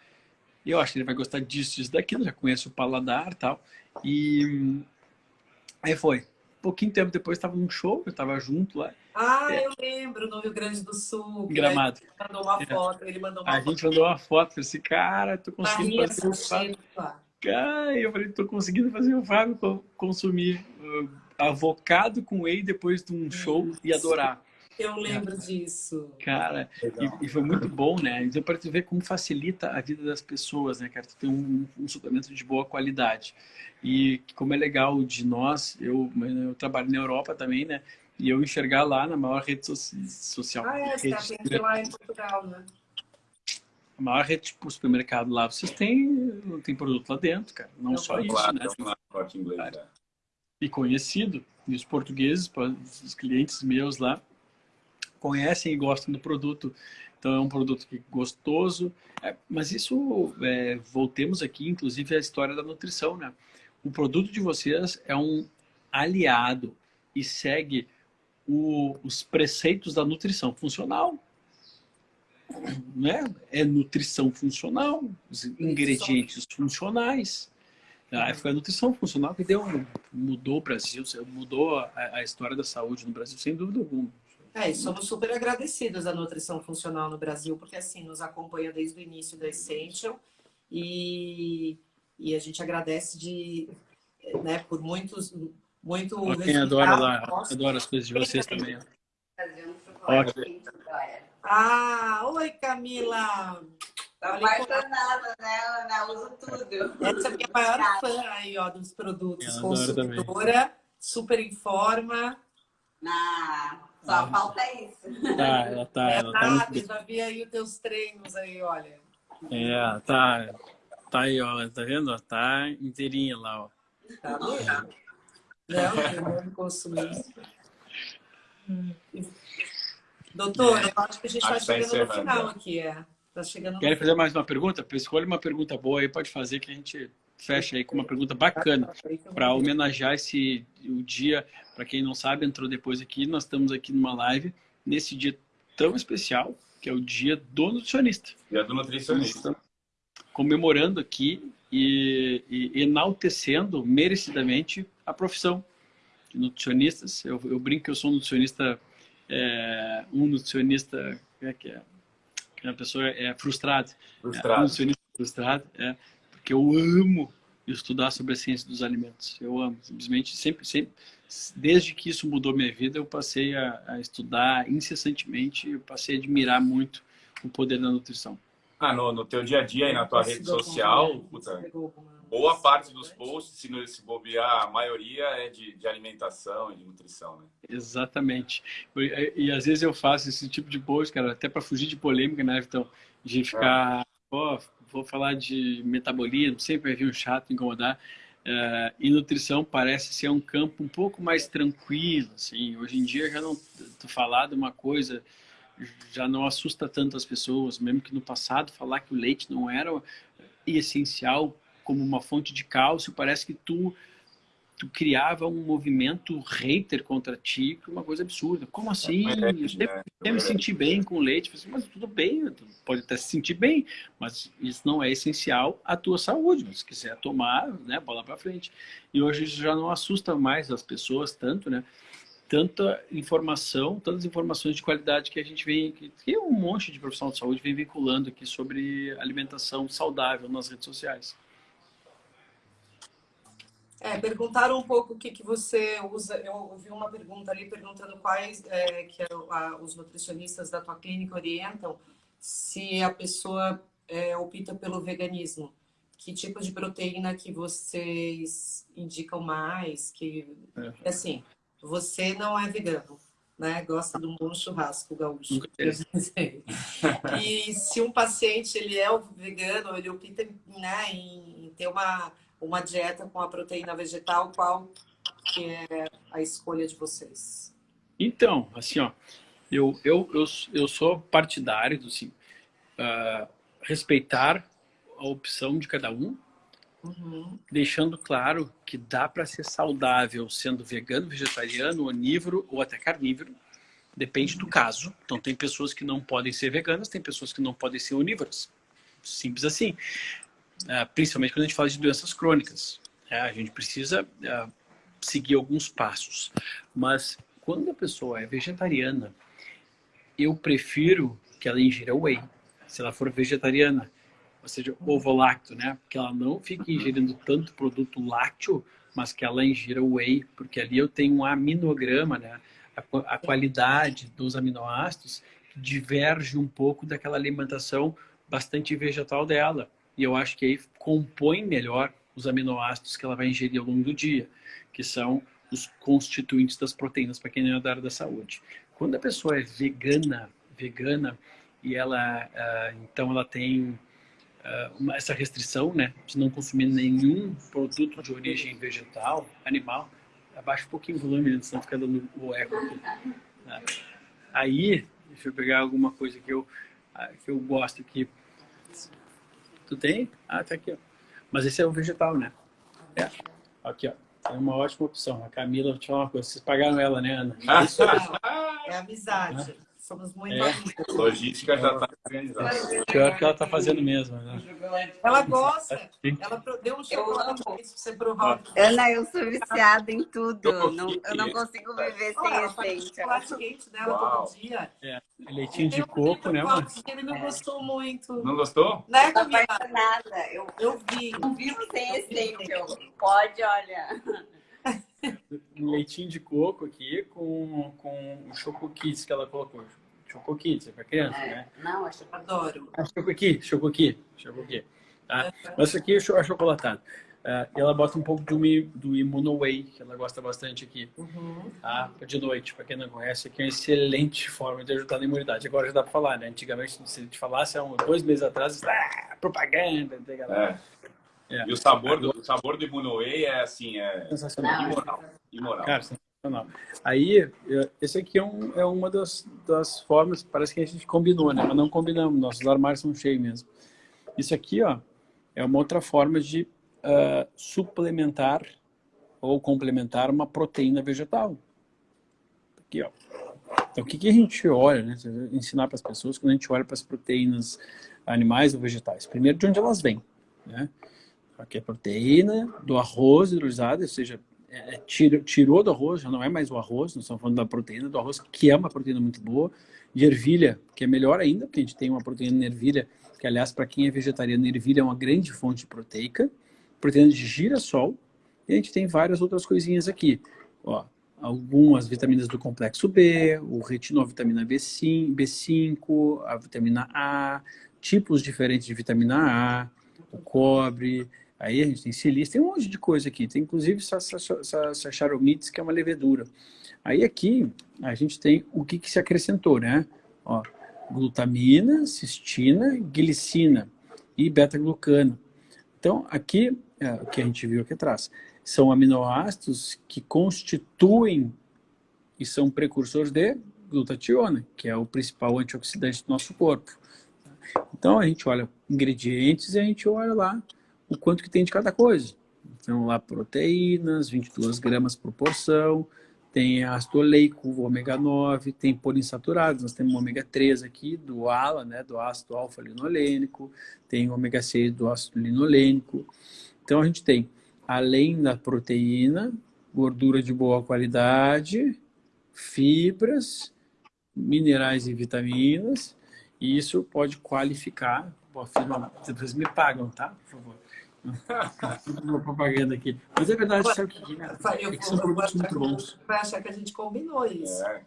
eu acho que ele vai gostar disso, disso, daquilo, já conhece o paladar e tal. E aí foi. pouquinho tempo depois estava num show, eu estava junto lá. Ah, é. eu lembro, no Rio Grande do Sul. Gramado. Ele mandou uma é. foto, ele mandou uma A foto. gente mandou uma foto, falei assim, cara, tô conseguindo fazer o Fábio. Cara, eu falei, tô conseguindo fazer o Fábio consumir uh, avocado com whey depois de um show e adorar. Eu lembro disso. Cara, e, e, foi muito bom, né? Então, para tu ver como facilita a vida das pessoas, né, cara? Tu tem um, um, suplemento de boa qualidade. E como é legal de nós, eu, eu trabalho na Europa também, né? E eu enxergar lá na maior rede so social. Ah, é, você rede, lá em Portugal, né? A maior rede, tipo, supermercado lá, vocês têm, tem produto lá dentro, cara. Não, Não só isso, claro, né? É inglês, é. E conhecido. E os portugueses, os clientes meus lá, conhecem e gostam do produto. Então é um produto que gostoso. É, mas isso, é, voltemos aqui, inclusive, à história da nutrição, né? O produto de vocês é um aliado e segue o, os preceitos da nutrição funcional. Né? É nutrição funcional, os ingredientes funcionais. Ah, foi a nutrição funcional que deu, mudou o Brasil, mudou a, a história da saúde no Brasil, sem dúvida alguma. É, e somos super agradecidos à nutrição funcional no Brasil, porque assim, nos acompanha desde o início da Essential e, e a gente agradece de, né, por muitos, muito Quem adora lá, adora as coisas de vocês também. Ótimo. Ah, oi Camila! Tô apaixonada, né, Ana? Uso tudo. Essa é a minha maior fã aí, ó, dos produtos. Consultora, super em forma. Ah, só ah. falta isso. Tá, ela tá. É ela tá já vi aí os teus treinos aí, olha. É, tá. Tá aí, ó, tá vendo? Tá inteirinha lá, ó. Tá vendo? Não, tem consumir. Doutor, eu acho que a gente está chegando no final aqui, é. Tá chegando Querem fazer mais uma pergunta? Escolha uma pergunta boa aí, pode fazer que a gente fecha aí com uma pergunta bacana para homenagear esse o dia. Para quem não sabe, entrou depois aqui. Nós estamos aqui numa live nesse dia tão especial que é o dia do nutricionista. Dia do nutricionista. Comemorando aqui e, e, enaltecendo merecidamente a profissão de nutricionistas. Eu, eu brinco que eu sou um nutricionista, é, um nutricionista, é que é? Que a pessoa é frustrada. Frustrado. É, um nutricionista frustrado, é porque eu amo estudar sobre a ciência dos alimentos. Eu amo, simplesmente, sempre, sempre, desde que isso mudou minha vida, eu passei a, a estudar incessantemente, eu passei a admirar muito o poder da nutrição. Ah, no, no teu dia a dia e na tua rede social, puta, boa parte dos posts, se, não, se bobear, a maioria é de, de alimentação e de nutrição, né? Exatamente. E, e, às vezes eu faço esse tipo de post, cara, até para fugir de polêmica, né, então De ficar, é. oh, vou falar de metabolismo, sempre vai vir um chato incomodar. Uh, e nutrição parece ser um campo um pouco mais tranquilo, assim. Hoje em dia já não tu falar de uma coisa já não assusta tanto as pessoas, mesmo que no passado falar que o leite não era essencial como uma fonte de cálcio, parece que tu tu criava um movimento hater contra ti, que é uma coisa absurda. Como assim? É, eu sempre, é, me senti bem com leite. Assim, mas tudo bem, pode até se sentir bem, mas isso não é essencial à tua saúde. Se quiser tomar, né, bola para frente. E hoje isso já não assusta mais as pessoas tanto, né? Tanta informação, tantas informações de qualidade que a gente vem, que um monte de profissional de saúde vem vinculando aqui sobre alimentação saudável nas redes sociais. É, perguntaram um pouco o que, que você usa. Eu ouvi uma pergunta ali perguntando quais é, que a, os nutricionistas da tua clínica orientam se a pessoa é, opta pelo veganismo. Que tipo de proteína que vocês indicam mais? Que é. assim, você não é vegano, né? Gosta de um bom churrasco gaúcho. e se um paciente ele é vegano, ele opta né, em ter uma uma dieta com a proteína vegetal, qual que é a escolha de vocês? Então, assim, ó, eu, eu, eu, eu sou partidário do assim, uh, respeitar a opção de cada um, uhum. deixando claro que dá para ser saudável sendo vegano, vegetariano, onívoro ou até carnívoro, depende do caso. Então, tem pessoas que não podem ser veganas, tem pessoas que não podem ser onívoras. Simples assim. É, principalmente quando a gente fala de doenças crônicas. É, a gente precisa é, seguir alguns passos. Mas quando a pessoa é vegetariana, eu prefiro que ela ingira whey. Se ela for vegetariana, ou seja, ovo lácteo, né? Que ela não fique ingerindo tanto produto lácteo, mas que ela ingira whey, porque ali eu tenho um aminograma, né? a, a qualidade dos aminoácidos diverge um pouco daquela alimentação bastante vegetal dela. E eu acho que aí compõe melhor os aminoácidos que ela vai ingerir ao longo do dia, que são os constituintes das proteínas, para quem é da área da saúde. Quando a pessoa é vegana, vegana, e ela, uh, então ela tem uh, uma, essa restrição, né, de não consumir nenhum produto de origem vegetal, animal, abaixa um pouquinho o volume, senão fica dando o eco aqui. Né? Aí, deixa eu pegar alguma coisa que eu, uh, que eu gosto aqui. Tu tem? Ah, tá aqui, ó. Mas esse é o vegetal, né? É. Aqui, ó. É uma ótima opção. A Camila, vou te falar uma coisa. Vocês pagaram ela, né, Ana? É amizade. Somos muito é. amigos. Logística já está organizada. Pior que ela está fazendo mesmo. Né? Ela gosta. Ela deu um chocolate para você provar. Ana, eu sou viciada em tudo. Não, eu não consigo viver sem essência. chocolate quente dela todo dia. É. Leitinho de coco, né, mano? Ele não gostou muito. Não gostou? Né, Camila? Nada. Eu, eu vi. Não vivo sem essência. Pode, olha leitinho de coco aqui com, com o Choco Kids que ela colocou. Choco Kids, é para criança, é. né? Não, acho que adoro. Ah, Choco aqui, Choco aqui, Choco aqui. Tá? Mas isso aqui é achocolatado. Uh, e ela bota um pouco do, do Immuno Whey, que ela gosta bastante aqui. Uhum. Tá? De noite, para quem não conhece, aqui é uma excelente forma de ajudar na imunidade. Agora já dá para falar, né? Antigamente, se a gente falasse há um, dois meses atrás, ah, propaganda, é. É. E o sabor do, o sabor do Imunoe é assim, é sensacional. imoral. imoral. Cara, sensacional. Aí, esse aqui é, um, é uma das, das formas, parece que a gente combinou, né? Mas não combinamos, nossos armários são cheios mesmo. Isso aqui, ó, é uma outra forma de uh, suplementar ou complementar uma proteína vegetal. Aqui, ó. Então, o que, que a gente olha, né? Ensinar para as pessoas quando a gente olha para as proteínas animais ou vegetais. Primeiro, de onde elas vêm, né? Aqui é proteína do arroz hidrolisado, ou seja, é, é tirou, tirou do arroz, já não é mais o arroz, nós estamos falando da proteína do arroz, que é uma proteína muito boa. De ervilha, que é melhor ainda, porque a gente tem uma proteína de ervilha, que aliás, para quem é vegetariano, ervilha é uma grande fonte proteica. Proteína de girassol. E a gente tem várias outras coisinhas aqui. Ó, algumas vitaminas do complexo B, o retinovitamina B5, B5, a vitamina A, tipos diferentes de vitamina A, o cobre, Aí a gente tem silício, tem um monte de coisa aqui. Tem inclusive Saccharomyces, que é uma levedura. Aí aqui a gente tem o que, que se acrescentou, né? Ó, glutamina, cistina, glicina e beta-glucano. Então aqui, é, o que a gente viu aqui atrás, são aminoácidos que constituem e são precursores de glutationa, que é o principal antioxidante do nosso corpo. Então a gente olha ingredientes e a gente olha lá o quanto que tem de cada coisa. Então, lá proteínas, 22 gramas por porção, tem ácido oleico, ômega 9, tem poliinsaturados, nós temos ômega 3 aqui, do ALA, né, do ácido alfa-linolênico, tem ômega 6 do ácido linolênico. Então, a gente tem, além da proteína, gordura de boa qualidade, fibras, minerais e vitaminas, e isso pode qualificar, vocês me pagam, tá? Por favor uma propaganda aqui. Mas é verdade, sabe o que, né? é que são produtos muito bons. Vai achar que a gente combinou isso. É.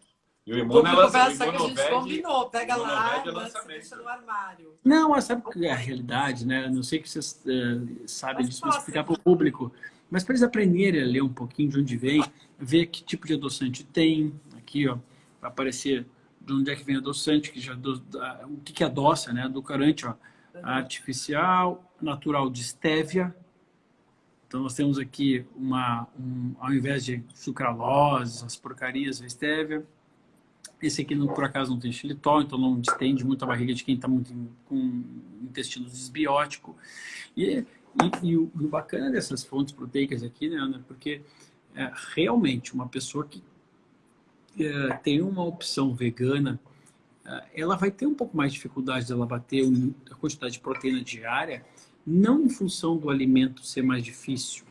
E o Imuna ela vai achar que a gente combinou. Pega lá, deixa no armário. Não, sabe que é a realidade, né? Não sei que vocês uh, sabem mas disso, mas explicar para o público. Mas para eles aprenderem a ler um pouquinho de onde vem, ver que tipo de adoçante tem. Aqui, ó, vai aparecer de onde é que vem adoçante, que já do, o que, que adoça, né? Do corante, ó artificial, natural de estévia. Então nós temos aqui uma, um, ao invés de sucralose, as porcarias, a estévia. Esse aqui, por acaso, não tem xilitol, então não distende muito a barriga de quem está muito com intestino desbiótico. E, e, e, o, o, bacana dessas fontes proteicas aqui, né, Ana, porque é, realmente uma pessoa que é, tem uma opção vegana ah, ela vai ter um pouco mais de dificuldade de ela bater a quantidade de proteína diária, não em função do alimento ser mais difícil,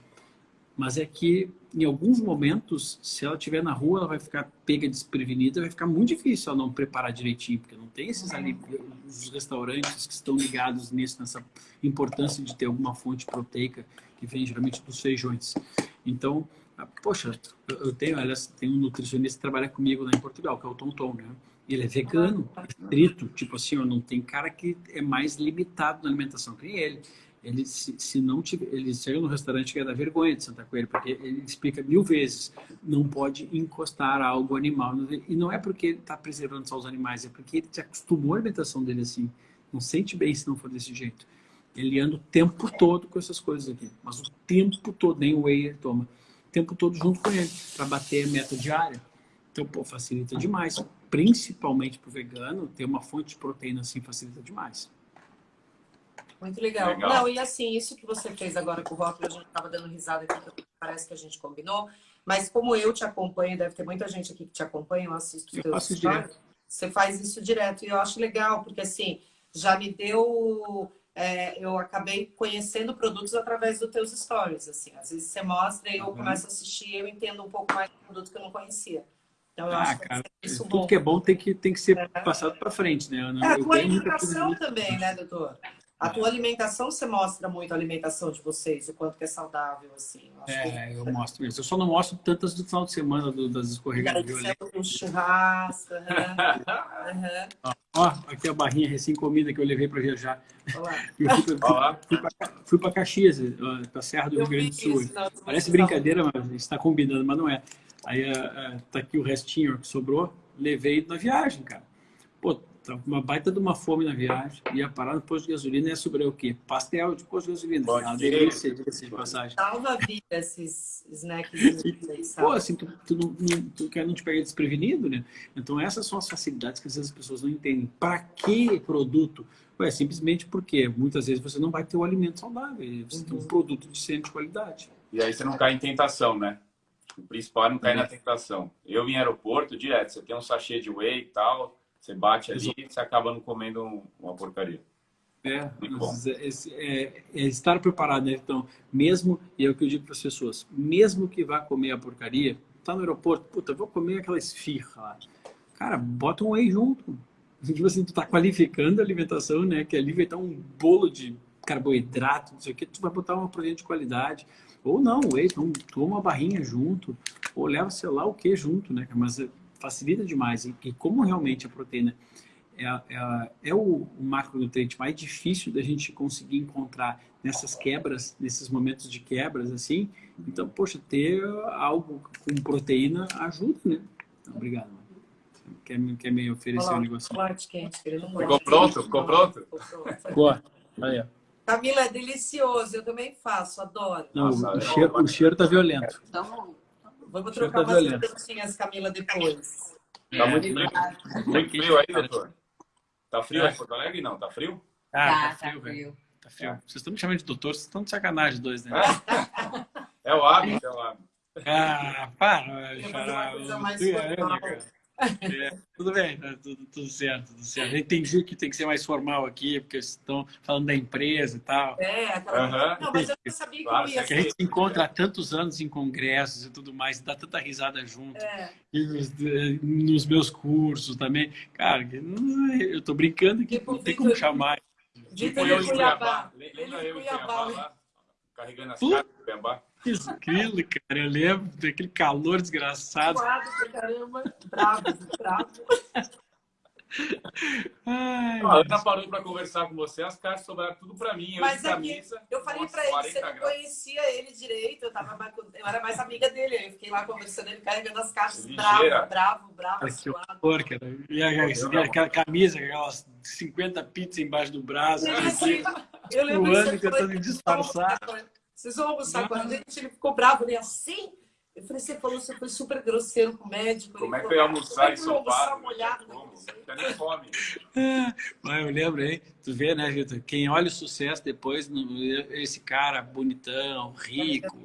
mas é que em alguns momentos, se ela estiver na rua, ela vai ficar pega desprevenida, vai ficar muito difícil ela não preparar direitinho, porque não tem esses ali, os restaurantes que estão ligados nisso, nessa importância de ter alguma fonte proteica que vem geralmente dos feijões. Então, ah, poxa, eu tenho, aliás, tem um nutricionista que trabalha comigo lá em Portugal, que é o Tom Tom, né? Ele é vegano, estrito, tipo assim, não tem cara que é mais limitado na alimentação que ele. Ele, se, se não tiver, ele chega no restaurante que é da vergonha de sentar com ele, porque ele explica mil vezes, não pode encostar algo animal. E não é porque ele está preservando só os animais, é porque ele se acostumou a alimentação dele assim. Não sente bem se não for desse jeito. Ele anda o tempo todo com essas coisas aqui, mas o tempo todo, nem o whey ele toma. O tempo todo junto com ele, para bater a meta diária. Então, pô, facilita demais. Principalmente para o vegano, ter uma fonte de proteína assim facilita demais. Muito legal. legal. Não, e assim, isso que você fez agora com o rótulo, a gente estava dando risada aqui, parece que a gente combinou. Mas como eu te acompanho, deve ter muita gente aqui que te acompanha, eu assisto eu faço direto. Você faz isso direto. E eu acho legal, porque assim, já me deu... É, eu acabei conhecendo produtos através dos teus stories, assim. Às vezes você mostra e eu uhum. começo a assistir e eu entendo um pouco mais do produto que eu não conhecia. Então, eu ah, acho cara, que isso tudo bom. que é bom tem que, tem que ser é. passado para frente, né? É, a tua alimentação também, né, doutor? A tua alimentação, você mostra muito a alimentação de vocês, o quanto que é saudável, assim. Eu é, que... eu mostro isso. Eu só não mostro tantas do final de semana do, das escorregadas Um churrasco. Uhum. uhum. Ó, aqui a barrinha recém-comida que eu levei para viajar. Eu fui para Caxias, para a Serra do Rio Grande do Sul. Isso, Parece brincadeira, mas está combinando, mas não é. Aí uh, tá aqui o restinho que sobrou, levei na viagem, cara. Pô, tá uma baita de uma fome na viagem. Ia parar no posto de gasolina e ia sobrar o quê? Pastel de posto de gasolina. Pode ah, delícia, delícia de passagem. Salva a vida esses snacks. Pô, assim, tu, tu, não, tu, quer não te pegar desprevenido, né? Então essas são as facilidades que às vezes as pessoas não entendem. Para que produto? Ué, simplesmente porque muitas vezes você não vai ter o um alimento saudável. Você uhum. tem um uhum. produto de excelente qualidade. E aí você não cai em tentação, né? O principal é não cair uhum. na tentação. Eu vim em aeroporto direto, você tem um sachê de whey e tal, você bate ali e você acaba não comendo uma porcaria. É, é, é, é, estar preparado, né? Então, mesmo, e é o que eu digo para as pessoas, mesmo que vá comer a porcaria, tá no aeroporto, puta, vou comer aquela esfirra lá. Cara, bota um whey junto. Tipo assim, tu tá qualificando a alimentação, né? Que ali vai estar um bolo de carboidrato, não sei o que, tu vai botar uma proteína de qualidade. Ou não, whey, então toma uma barrinha junto, ou leva sei lá o que junto, né? Mas facilita demais. E, e como realmente a proteína é, é, é o, o macronutriente mais difícil da gente conseguir encontrar nessas quebras, nesses momentos de quebras, assim, então, poxa, ter algo com proteína ajuda, né? Então, obrigado. Quer, quer me oferecer Olá, um negócio? Quente, Ficou pronto? Ficou pronto? Ficou. Aí, ó. Camila, é delicioso. Eu também faço, adoro. Não, Nossa, o, cheiro, o cheiro tá violento. Então, vamos trocar tá umas pedacinhas, Camila, depois. Tá é, muito, frio. muito frio aí, doutor? Tá frio é. aí em Porto Alegre? Não, tá frio? Ah, tá, tá frio, tá frio. Tá frio. Vocês estão me chamando de doutor, vocês estão de sacanagem dois, né? É o hábito, é o hábito. Ah, para, xará. É, tudo bem, tá tudo, tudo, certo, tudo certo. A gente tem que tem que ser mais formal aqui, porque estão falando da empresa e tal. É, aquela... uhum. Não, mas eu não sabia que claro, ia ser. A gente se encontra há tantos anos em congressos e tudo mais, dá tanta risada junto. É. E nos, nos, meus cursos também. Cara, eu tô brincando que tipo, não tem como chamar. Tipo eu em Cuiabá. Lembra eu em Cuiabá lá? Carregando as caras do Cuiabá. Aquilo, cara, eu lembro daquele calor desgraçado. Suado pra caramba, bravo, bravo. Ai, a Ana parou para conversar com você, as cartas sobraram tudo para mim. Mas eu, é camisa, eu falei para ele, você não conhecia ele direito, eu, tava, eu era mais amiga dele, eu fiquei lá conversando, ele carregando as caixas, bravo, bravo, bravo. Ai, que horror, cara. E a, aquela camisa, aquelas 50 pizzas embaixo do braço. Eu, assim, eu lembro que disfarçar. Vocês vão almoçar com a gente? Ele ficou bravo, né? Assim? Eu falei, você falou, você foi super grosseiro com o médico. Como é que foi almoçar em São Paulo? molhado, não tem nem fome. Mas eu lembro, hein? Tu vê, né, Vitor? Quem olha o sucesso depois, esse cara bonitão, rico,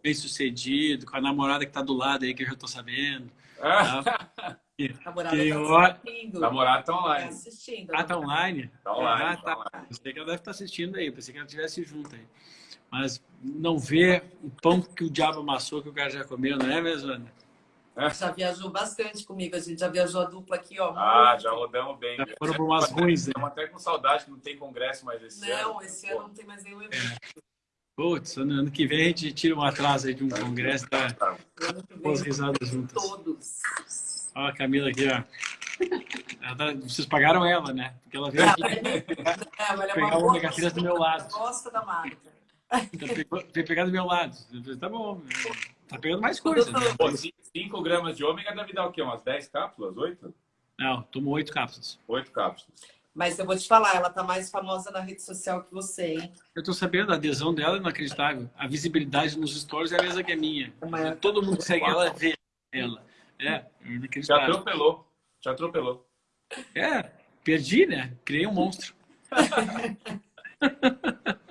bem sucedido, com a namorada que tá do lado aí, que eu já tô sabendo. Tá? Namorada Quem tá olha... Namorada tá online. Tá assistindo. Ah, tá online? Tá online. Ah, tá. tá Pensei que ela deve estar tá assistindo aí, pensei que ela estivesse junto aí mas não vê o pão que o diabo amassou que o cara já comeu, não é mesmo, Ana? É. Já viajou bastante comigo, a gente já viajou a dupla aqui, ó. Ah, já rodamos bem. Já foram por umas ruins, né? Estamos até com saudade que não tem congresso mais esse não, ano. Não, esse ano não tem mais nenhum evento. Putz, ano, ano que vem a gente tira um atraso aí de um congresso para Ano que pôr as vem, risadas juntas. Todos. Ó, a Camila aqui, ó. Ela tá- vocês pagaram ela, né? Porque ela veio aqui, É, mas é uma boa do meu lado. Gosta da marca. Então pegou- veio pegar do meu lado. Tá bom, tá pegando mais coisa. Né? Pô, 5 gramas de ômega deve dar o quê? Umas 10 cápsulas? 8? Não, tomou oito cápsulas. 8 cápsulas. Mas eu vou te falar, ela tá mais famosa na rede social que você, hein? Eu tô sabendo, a adesão dela é inacreditável. A visibilidade nos stories é a mesma que a minha. Uma- Todo mundo que segue ela vê ela. É, é Te inacreditável. atropelou. Te atropelou. É, perdi, né? Criei um monstro.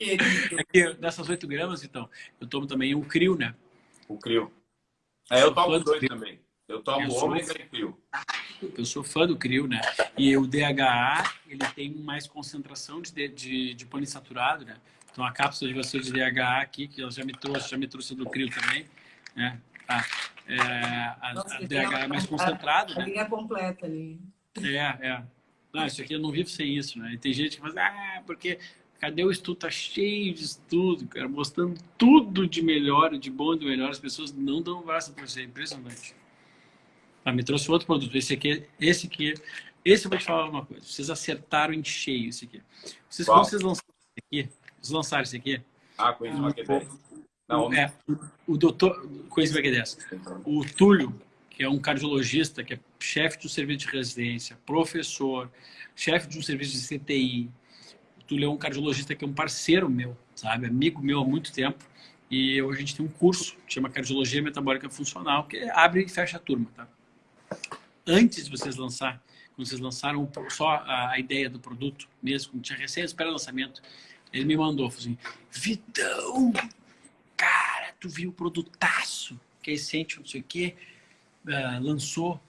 É que dessas 8 gramas, então, eu tomo também um crio, né? O crio. É, eu tomo Sou fã do dois Crio. também. Eu tomo Eu sou- ômega e crio. Eu sou fã do crio, né? E o DHA, ele tem mais concentração de, de, de poliinsaturado, né? Então, a cápsula de você de DHA aqui, que ela já me trouxe, já me trouxe do crio também, né? Tá. É, a, Nossa, a DHA é mais a- concentrado, A né? linha completa ali. É, é. Não, isso aqui eu não vivo sem isso, né? E tem gente que fala, ah, porque cadê o estudo? Tá cheio de estudo, cara, mostrando tudo de melhor, de bom e do melhor. As pessoas não dão pra você, é impressionante. Ah, me trouxe outro produto. Esse aqui, esse aqui, esse eu vou te falar uma coisa. Vocês acertaram em cheio esse aqui. Vocês, Qual? quando vocês lançaram esse aqui, vocês lançaram esse aqui, Ah, com isso, que 10. Não, o, é, o doutor, que é dessa. O Túlio, que é um cardiologista, que é chefe de um serviço de residência, professor, chefe de um serviço de CTI. Túlio é um cardiologista que é um parceiro meu, sabe? Amigo meu há muito tempo. E hoje a gente tem um curso que chama Cardiologia Metabólica Funcional, que abre e fecha a turma, tá? Antes de vocês lançar, quando vocês lançaram só a, ideia do produto mesmo, quando tinha recém espera lançamento, ele me mandou, falou assim, Vitão, cara, tu viu o produtaço que a Essential, não sei o quê, ah, lançou.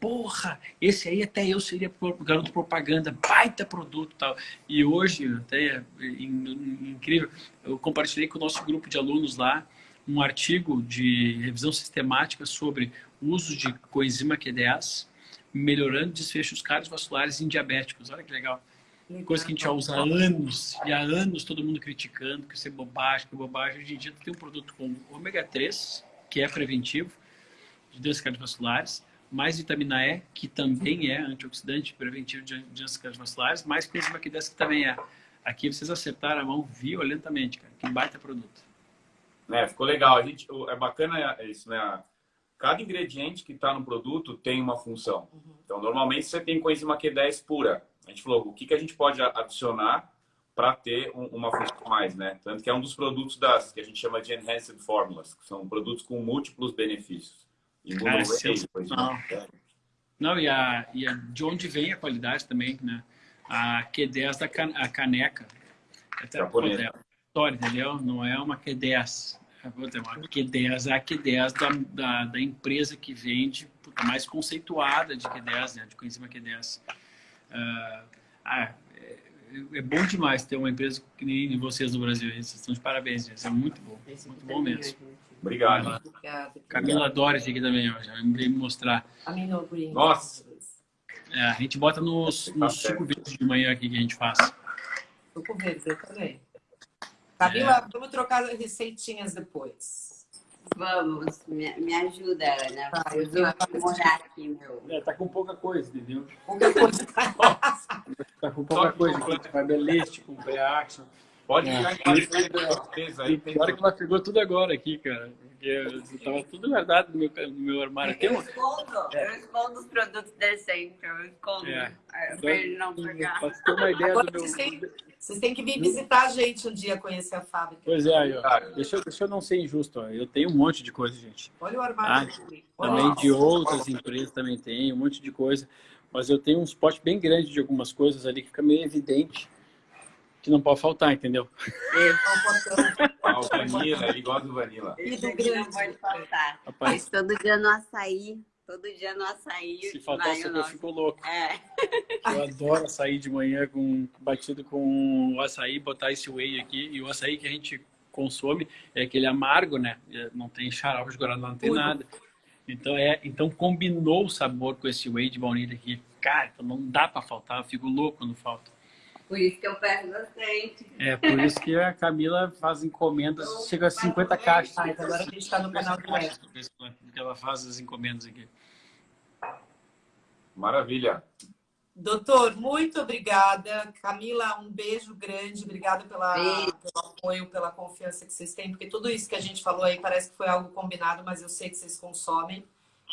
Porra, esse aí até eu seria garoto propaganda, baita produto e tal. E hoje, até é in- in- incrível, eu compartilhei com o nosso grupo de alunos lá um artigo de revisão sistemática sobre o uso de coenzima Q10, melhorando desfechos cardiovasculares em diabéticos. Olha que legal. Coisa que a gente já usa há anos, e há anos todo mundo criticando que isso é bobagem, que é bobagem. Hoje em dia tem um produto com ômega 3, que é preventivo de doenças cardiovasculares, mais vitamina E, que também é antioxidante preventivo de doenças cardiovasculares, mais coenzima Q10, que também é. Aqui vocês acertaram a mão violentamente, cara. Que baita produto. É, ficou legal. A gente, o- é bacana isso, né? Cada ingrediente que está no produto tem uma função. Então, normalmente você tem coenzima Q10 pura. A gente falou, o que, que a gente pode adicionar para ter um- uma função mais, né? Tanto que é um dos produtos das que a gente chama de enhanced formulas, que são produtos com múltiplos benefícios. E Cara, é sensacional. coenzima- Não, e, a, e a, de onde vem a qualidade também, né? A Q10 da can, a caneca. Até Japonesa. é história, entendeu? Não é uma Q10. É é uma Q10 é a Q10 da, da, da empresa que vende, puta, mais conceituada de Q10, né? De coenzima Q10. Ah, ah, é, é bom demais ter uma empresa que nem vocês no Brasil. Vocês estão de parabéns, gente. É muito bom. Muito bom mesmo. Obrigado. Obrigada. Camila Dores aqui também, ó. Já de mostrar. Amino Green. Nossa. É, a gente bota nos, nos suco verde de manhã aqui que a gente faz. Suco verde, eu também. Camila, vamos trocar receitinhas depois. Vamos, me, me ajuda, Ana. Tá, eu vou- aprimorar aqui, meu. É, tá com pouca coisa, entendeu? Qualquer coisa. Tá com pouca coisa. Com Fiberlist, com Preaction. Pode É. ficar em certeza E aí. pior que ela pegou tudo agora aqui, cara. Porque tava tudo guardado no meu, no meu armário. Tem Eu uma... escondo, eu escondo os produtos decentes, eu escondo. É. É, Pra ele não pegar. Pra você ter uma ideia Agora do meu... vocês têm, vocês têm que vir visitar a gente um dia, conhecer a fábrica. Pois é, aí, ó. Deixa, eu- deixa eu não ser injusto, ó. Eu tenho um monte de coisa, gente. Olha o armário. Ah, Também isso. de outras empresas também tem, um monte de coisa. Mas eu tenho um spot bem grande de algumas coisas ali que fica meio evidente que não pode faltar, entendeu? Ah, o Vanilla, ele gosta do Vanilla. E do aqui não pode faltar. Rapaz, Mas todo dia no açaí, todo dia no açaí. se faltar aqui eu fico louco. É, Eu adoro açaí de manhã com batido com o açaí, botar esse whey aqui. E o açaí que a gente consome é aquele amargo, né? É, Não tem xarope de guaraná, não tem Puro. nada. Então, é, então combinou o sabor com esse whey de baunilha aqui. Cara, então não dá pra faltar, eu fico louco quando falta. Por isso que eu peço bastante. É, por isso que a Camila faz encomendas, chega a 50 caixas. Ah, então agora a gente está no canal do que ela faz as encomendas aqui. Maravilha. Doutor, muito obrigada. Camila, um beijo grande. Obrigada pela, Beijo. pelo apoio, pela confiança que vocês têm, porque tudo isso que a gente falou aí parece que foi algo combinado, mas eu sei que vocês consomem.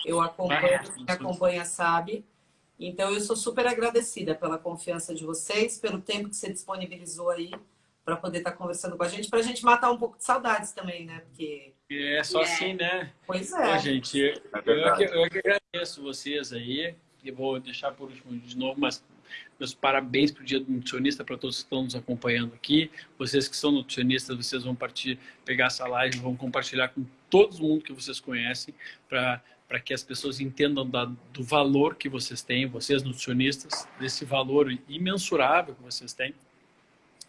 Eu acompanho, É, quem acompanha sabe. Então, eu sou super agradecida pela confiança de vocês, pelo tempo que você disponibilizou aí para poder estar conversando com a gente, para a gente matar um pouco de saudades também, né? Porque, É só É. assim, né? pois é. gente, eu, É eu que- eu que agradeço vocês aí. Eu vou deixar por último de novo, mas meus parabéns para o Dia do Nutricionista para todos que estão nos acompanhando aqui. Vocês que são nutricionistas, vocês vão partir, pegar essa live, vão compartilhar com todo mundo que vocês conhecem para para que as pessoas entendam da, do valor que vocês têm, vocês nutricionistas, desse valor imensurável que vocês têm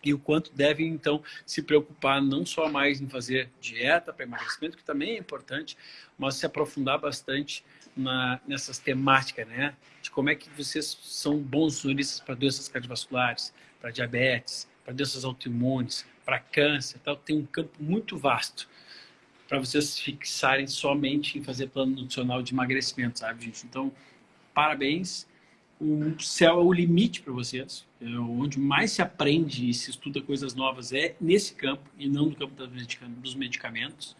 e o quanto devem então se preocupar não só mais em fazer dieta para emagrecimento, que também é importante, mas se aprofundar bastante na, nessas temáticas, né? De como é que vocês são bons nutricionistas para doenças cardiovasculares, para diabetes, para doenças autoimunes, para câncer, tal. Tem um campo muito vasto para vocês fixarem somente em fazer plano nutricional de emagrecimento, sabe, gente? Então, parabéns. O céu é o limite para vocês. É onde mais se aprende e se estuda coisas novas é nesse campo e não no campo dos medicamentos.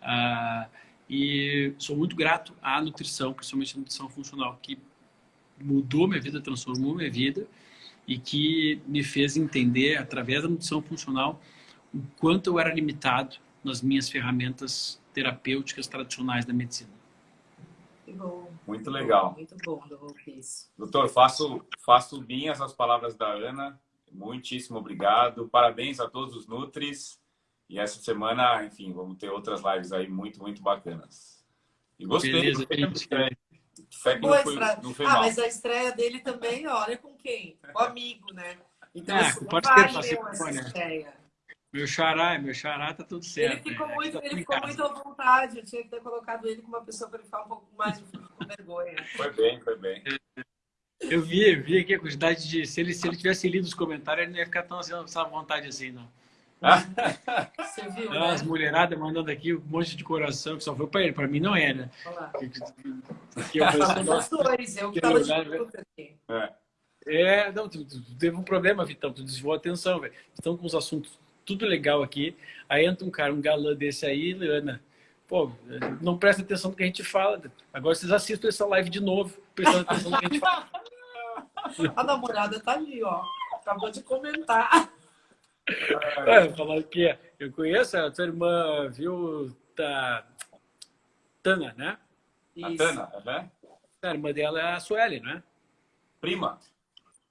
Ah, e sou muito grato à nutrição, principalmente a nutrição funcional, que mudou minha vida, transformou minha vida e que me fez entender, através da nutrição funcional, o quanto eu era limitado nas minhas ferramentas terapêuticas tradicionais da medicina. Que bom. Muito legal. Muito bom, doutor. Doutor, faço, faço minhas as palavras da Ana. Muitíssimo obrigado. Parabéns a todos os Nutris. E essa semana, enfim, vamos ter outras lives aí muito, muito bacanas. E gostei. Beleza, gostei. Fé que não foi, não foi Ah, mal. mas a estreia dele também, olha com quem? Com o amigo, né? Então, Ah, assim, não parceiro, valeu essa olha. estreia. Meu xará, meu xará tá tudo certo. Ele ficou, né? muito, tá ele ficou muito à vontade. Eu tinha que ter colocado ele com uma pessoa para ele ficar um pouco mais com vergonha. Foi bem, foi bem. Eu vi, eu vi aqui a quantidade de. Se ele, se ele tivesse lido os comentários, ele não ia ficar tão assim, à vontade assim, não. Você viu, né? As mulheradas mandando aqui um monte de coração que só foi pra ele. Pra mim não é, né? Que- eu Falando dois, eu que tava de lugar, aqui. É. É, não, tu, tu- tu teve um problema, Vitão, tu desviou a atenção, velho. Estão com os assuntos tudo legal aqui. Aí entra um cara, um galã desse aí, Leana. Pô, não presta atenção no que a gente fala. Agora vocês assistam essa live de novo, prestando atenção no que a gente fala. A namorada tá ali, ó. Acabou de comentar. É, falando que eu conheço a tua irmã, viu? Tá... Tana, né? A Isso. Tana, né? A irmã dela é a Sueli, né? Prima.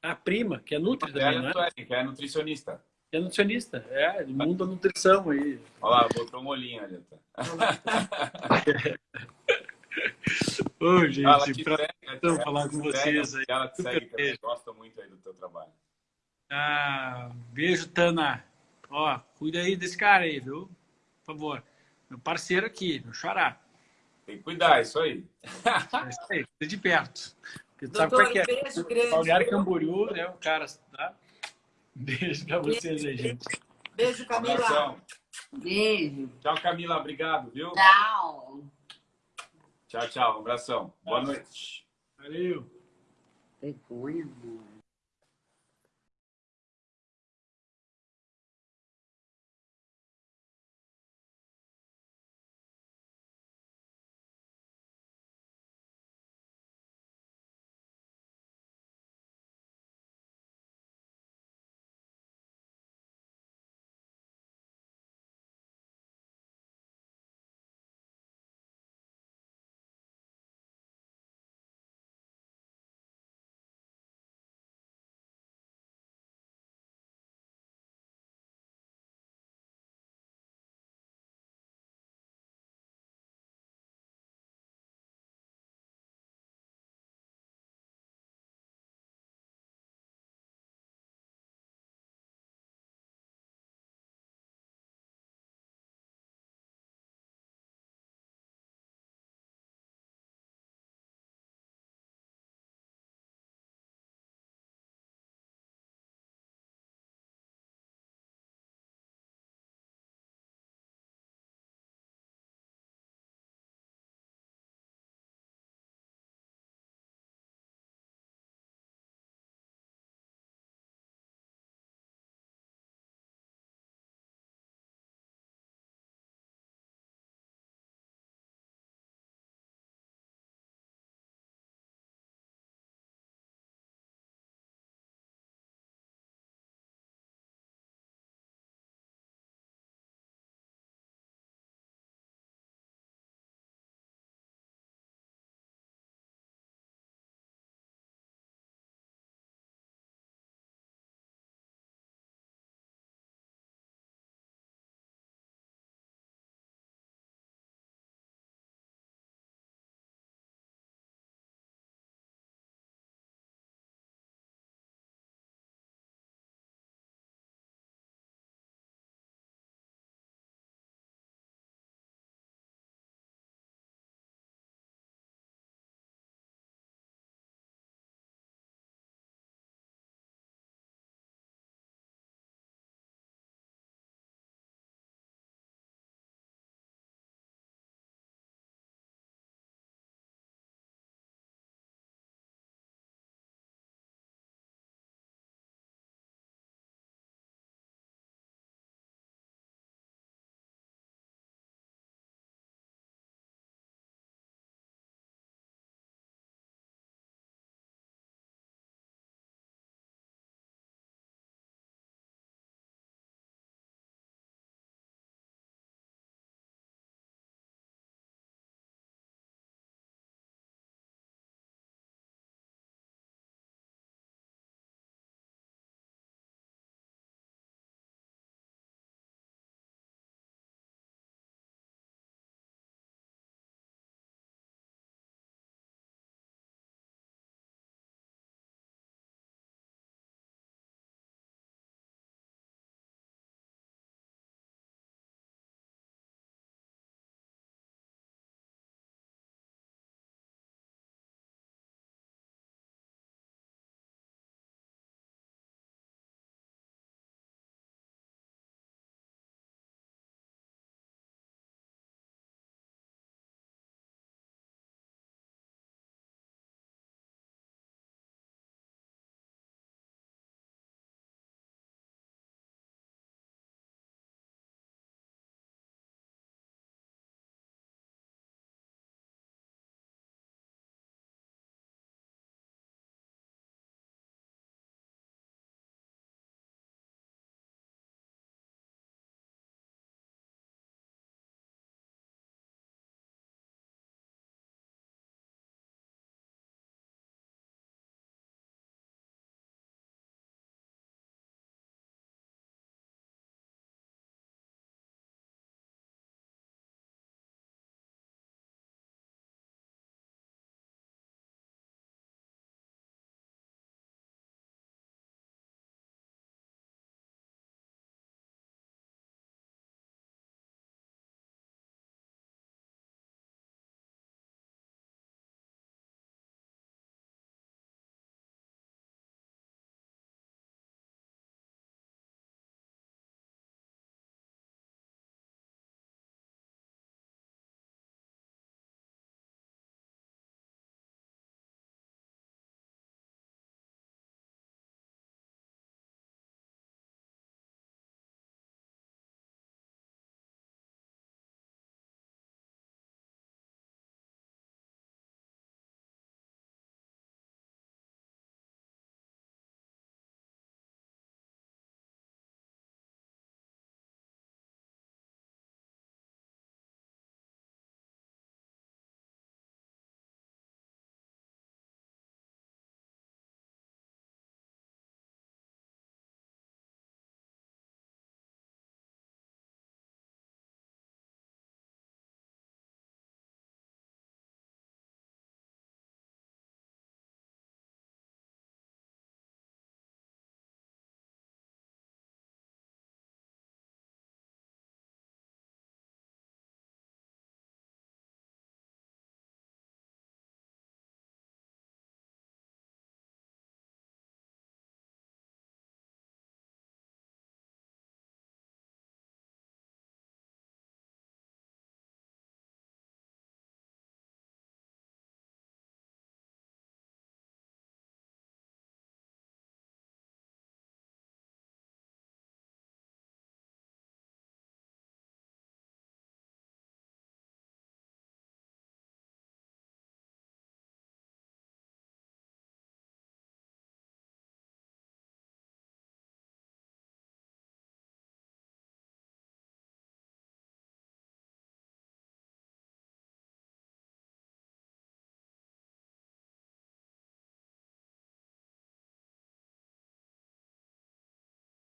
A prima, que é nutri também, Ela né? que é nutricionista. É nutricionista, é, do mundo da nutrição aí. Olha lá, botou um olhinho ali. Ô, gente, então, segue, falar com vocês aí. Ela te segue também, gosta muito aí do teu trabalho. Ah, beijo, Tana. Ó, cuida aí desse cara aí, viu? Por favor. Meu parceiro aqui, meu xará. Tem que cuidar, é isso aí. É isso aí, cuida de perto. Porque tu sabe Doutor, como é que é. beijo grande. Balneário Camboriú, né? O cara, tá? Beijo pra vocês aí, gente. Beijo, Camila. abração. Beijo. Tchau, Camila. Obrigado, viu? Tchau. Tchau, tchau. Um abração. Boa noite. Valeu. Vergonha, amor.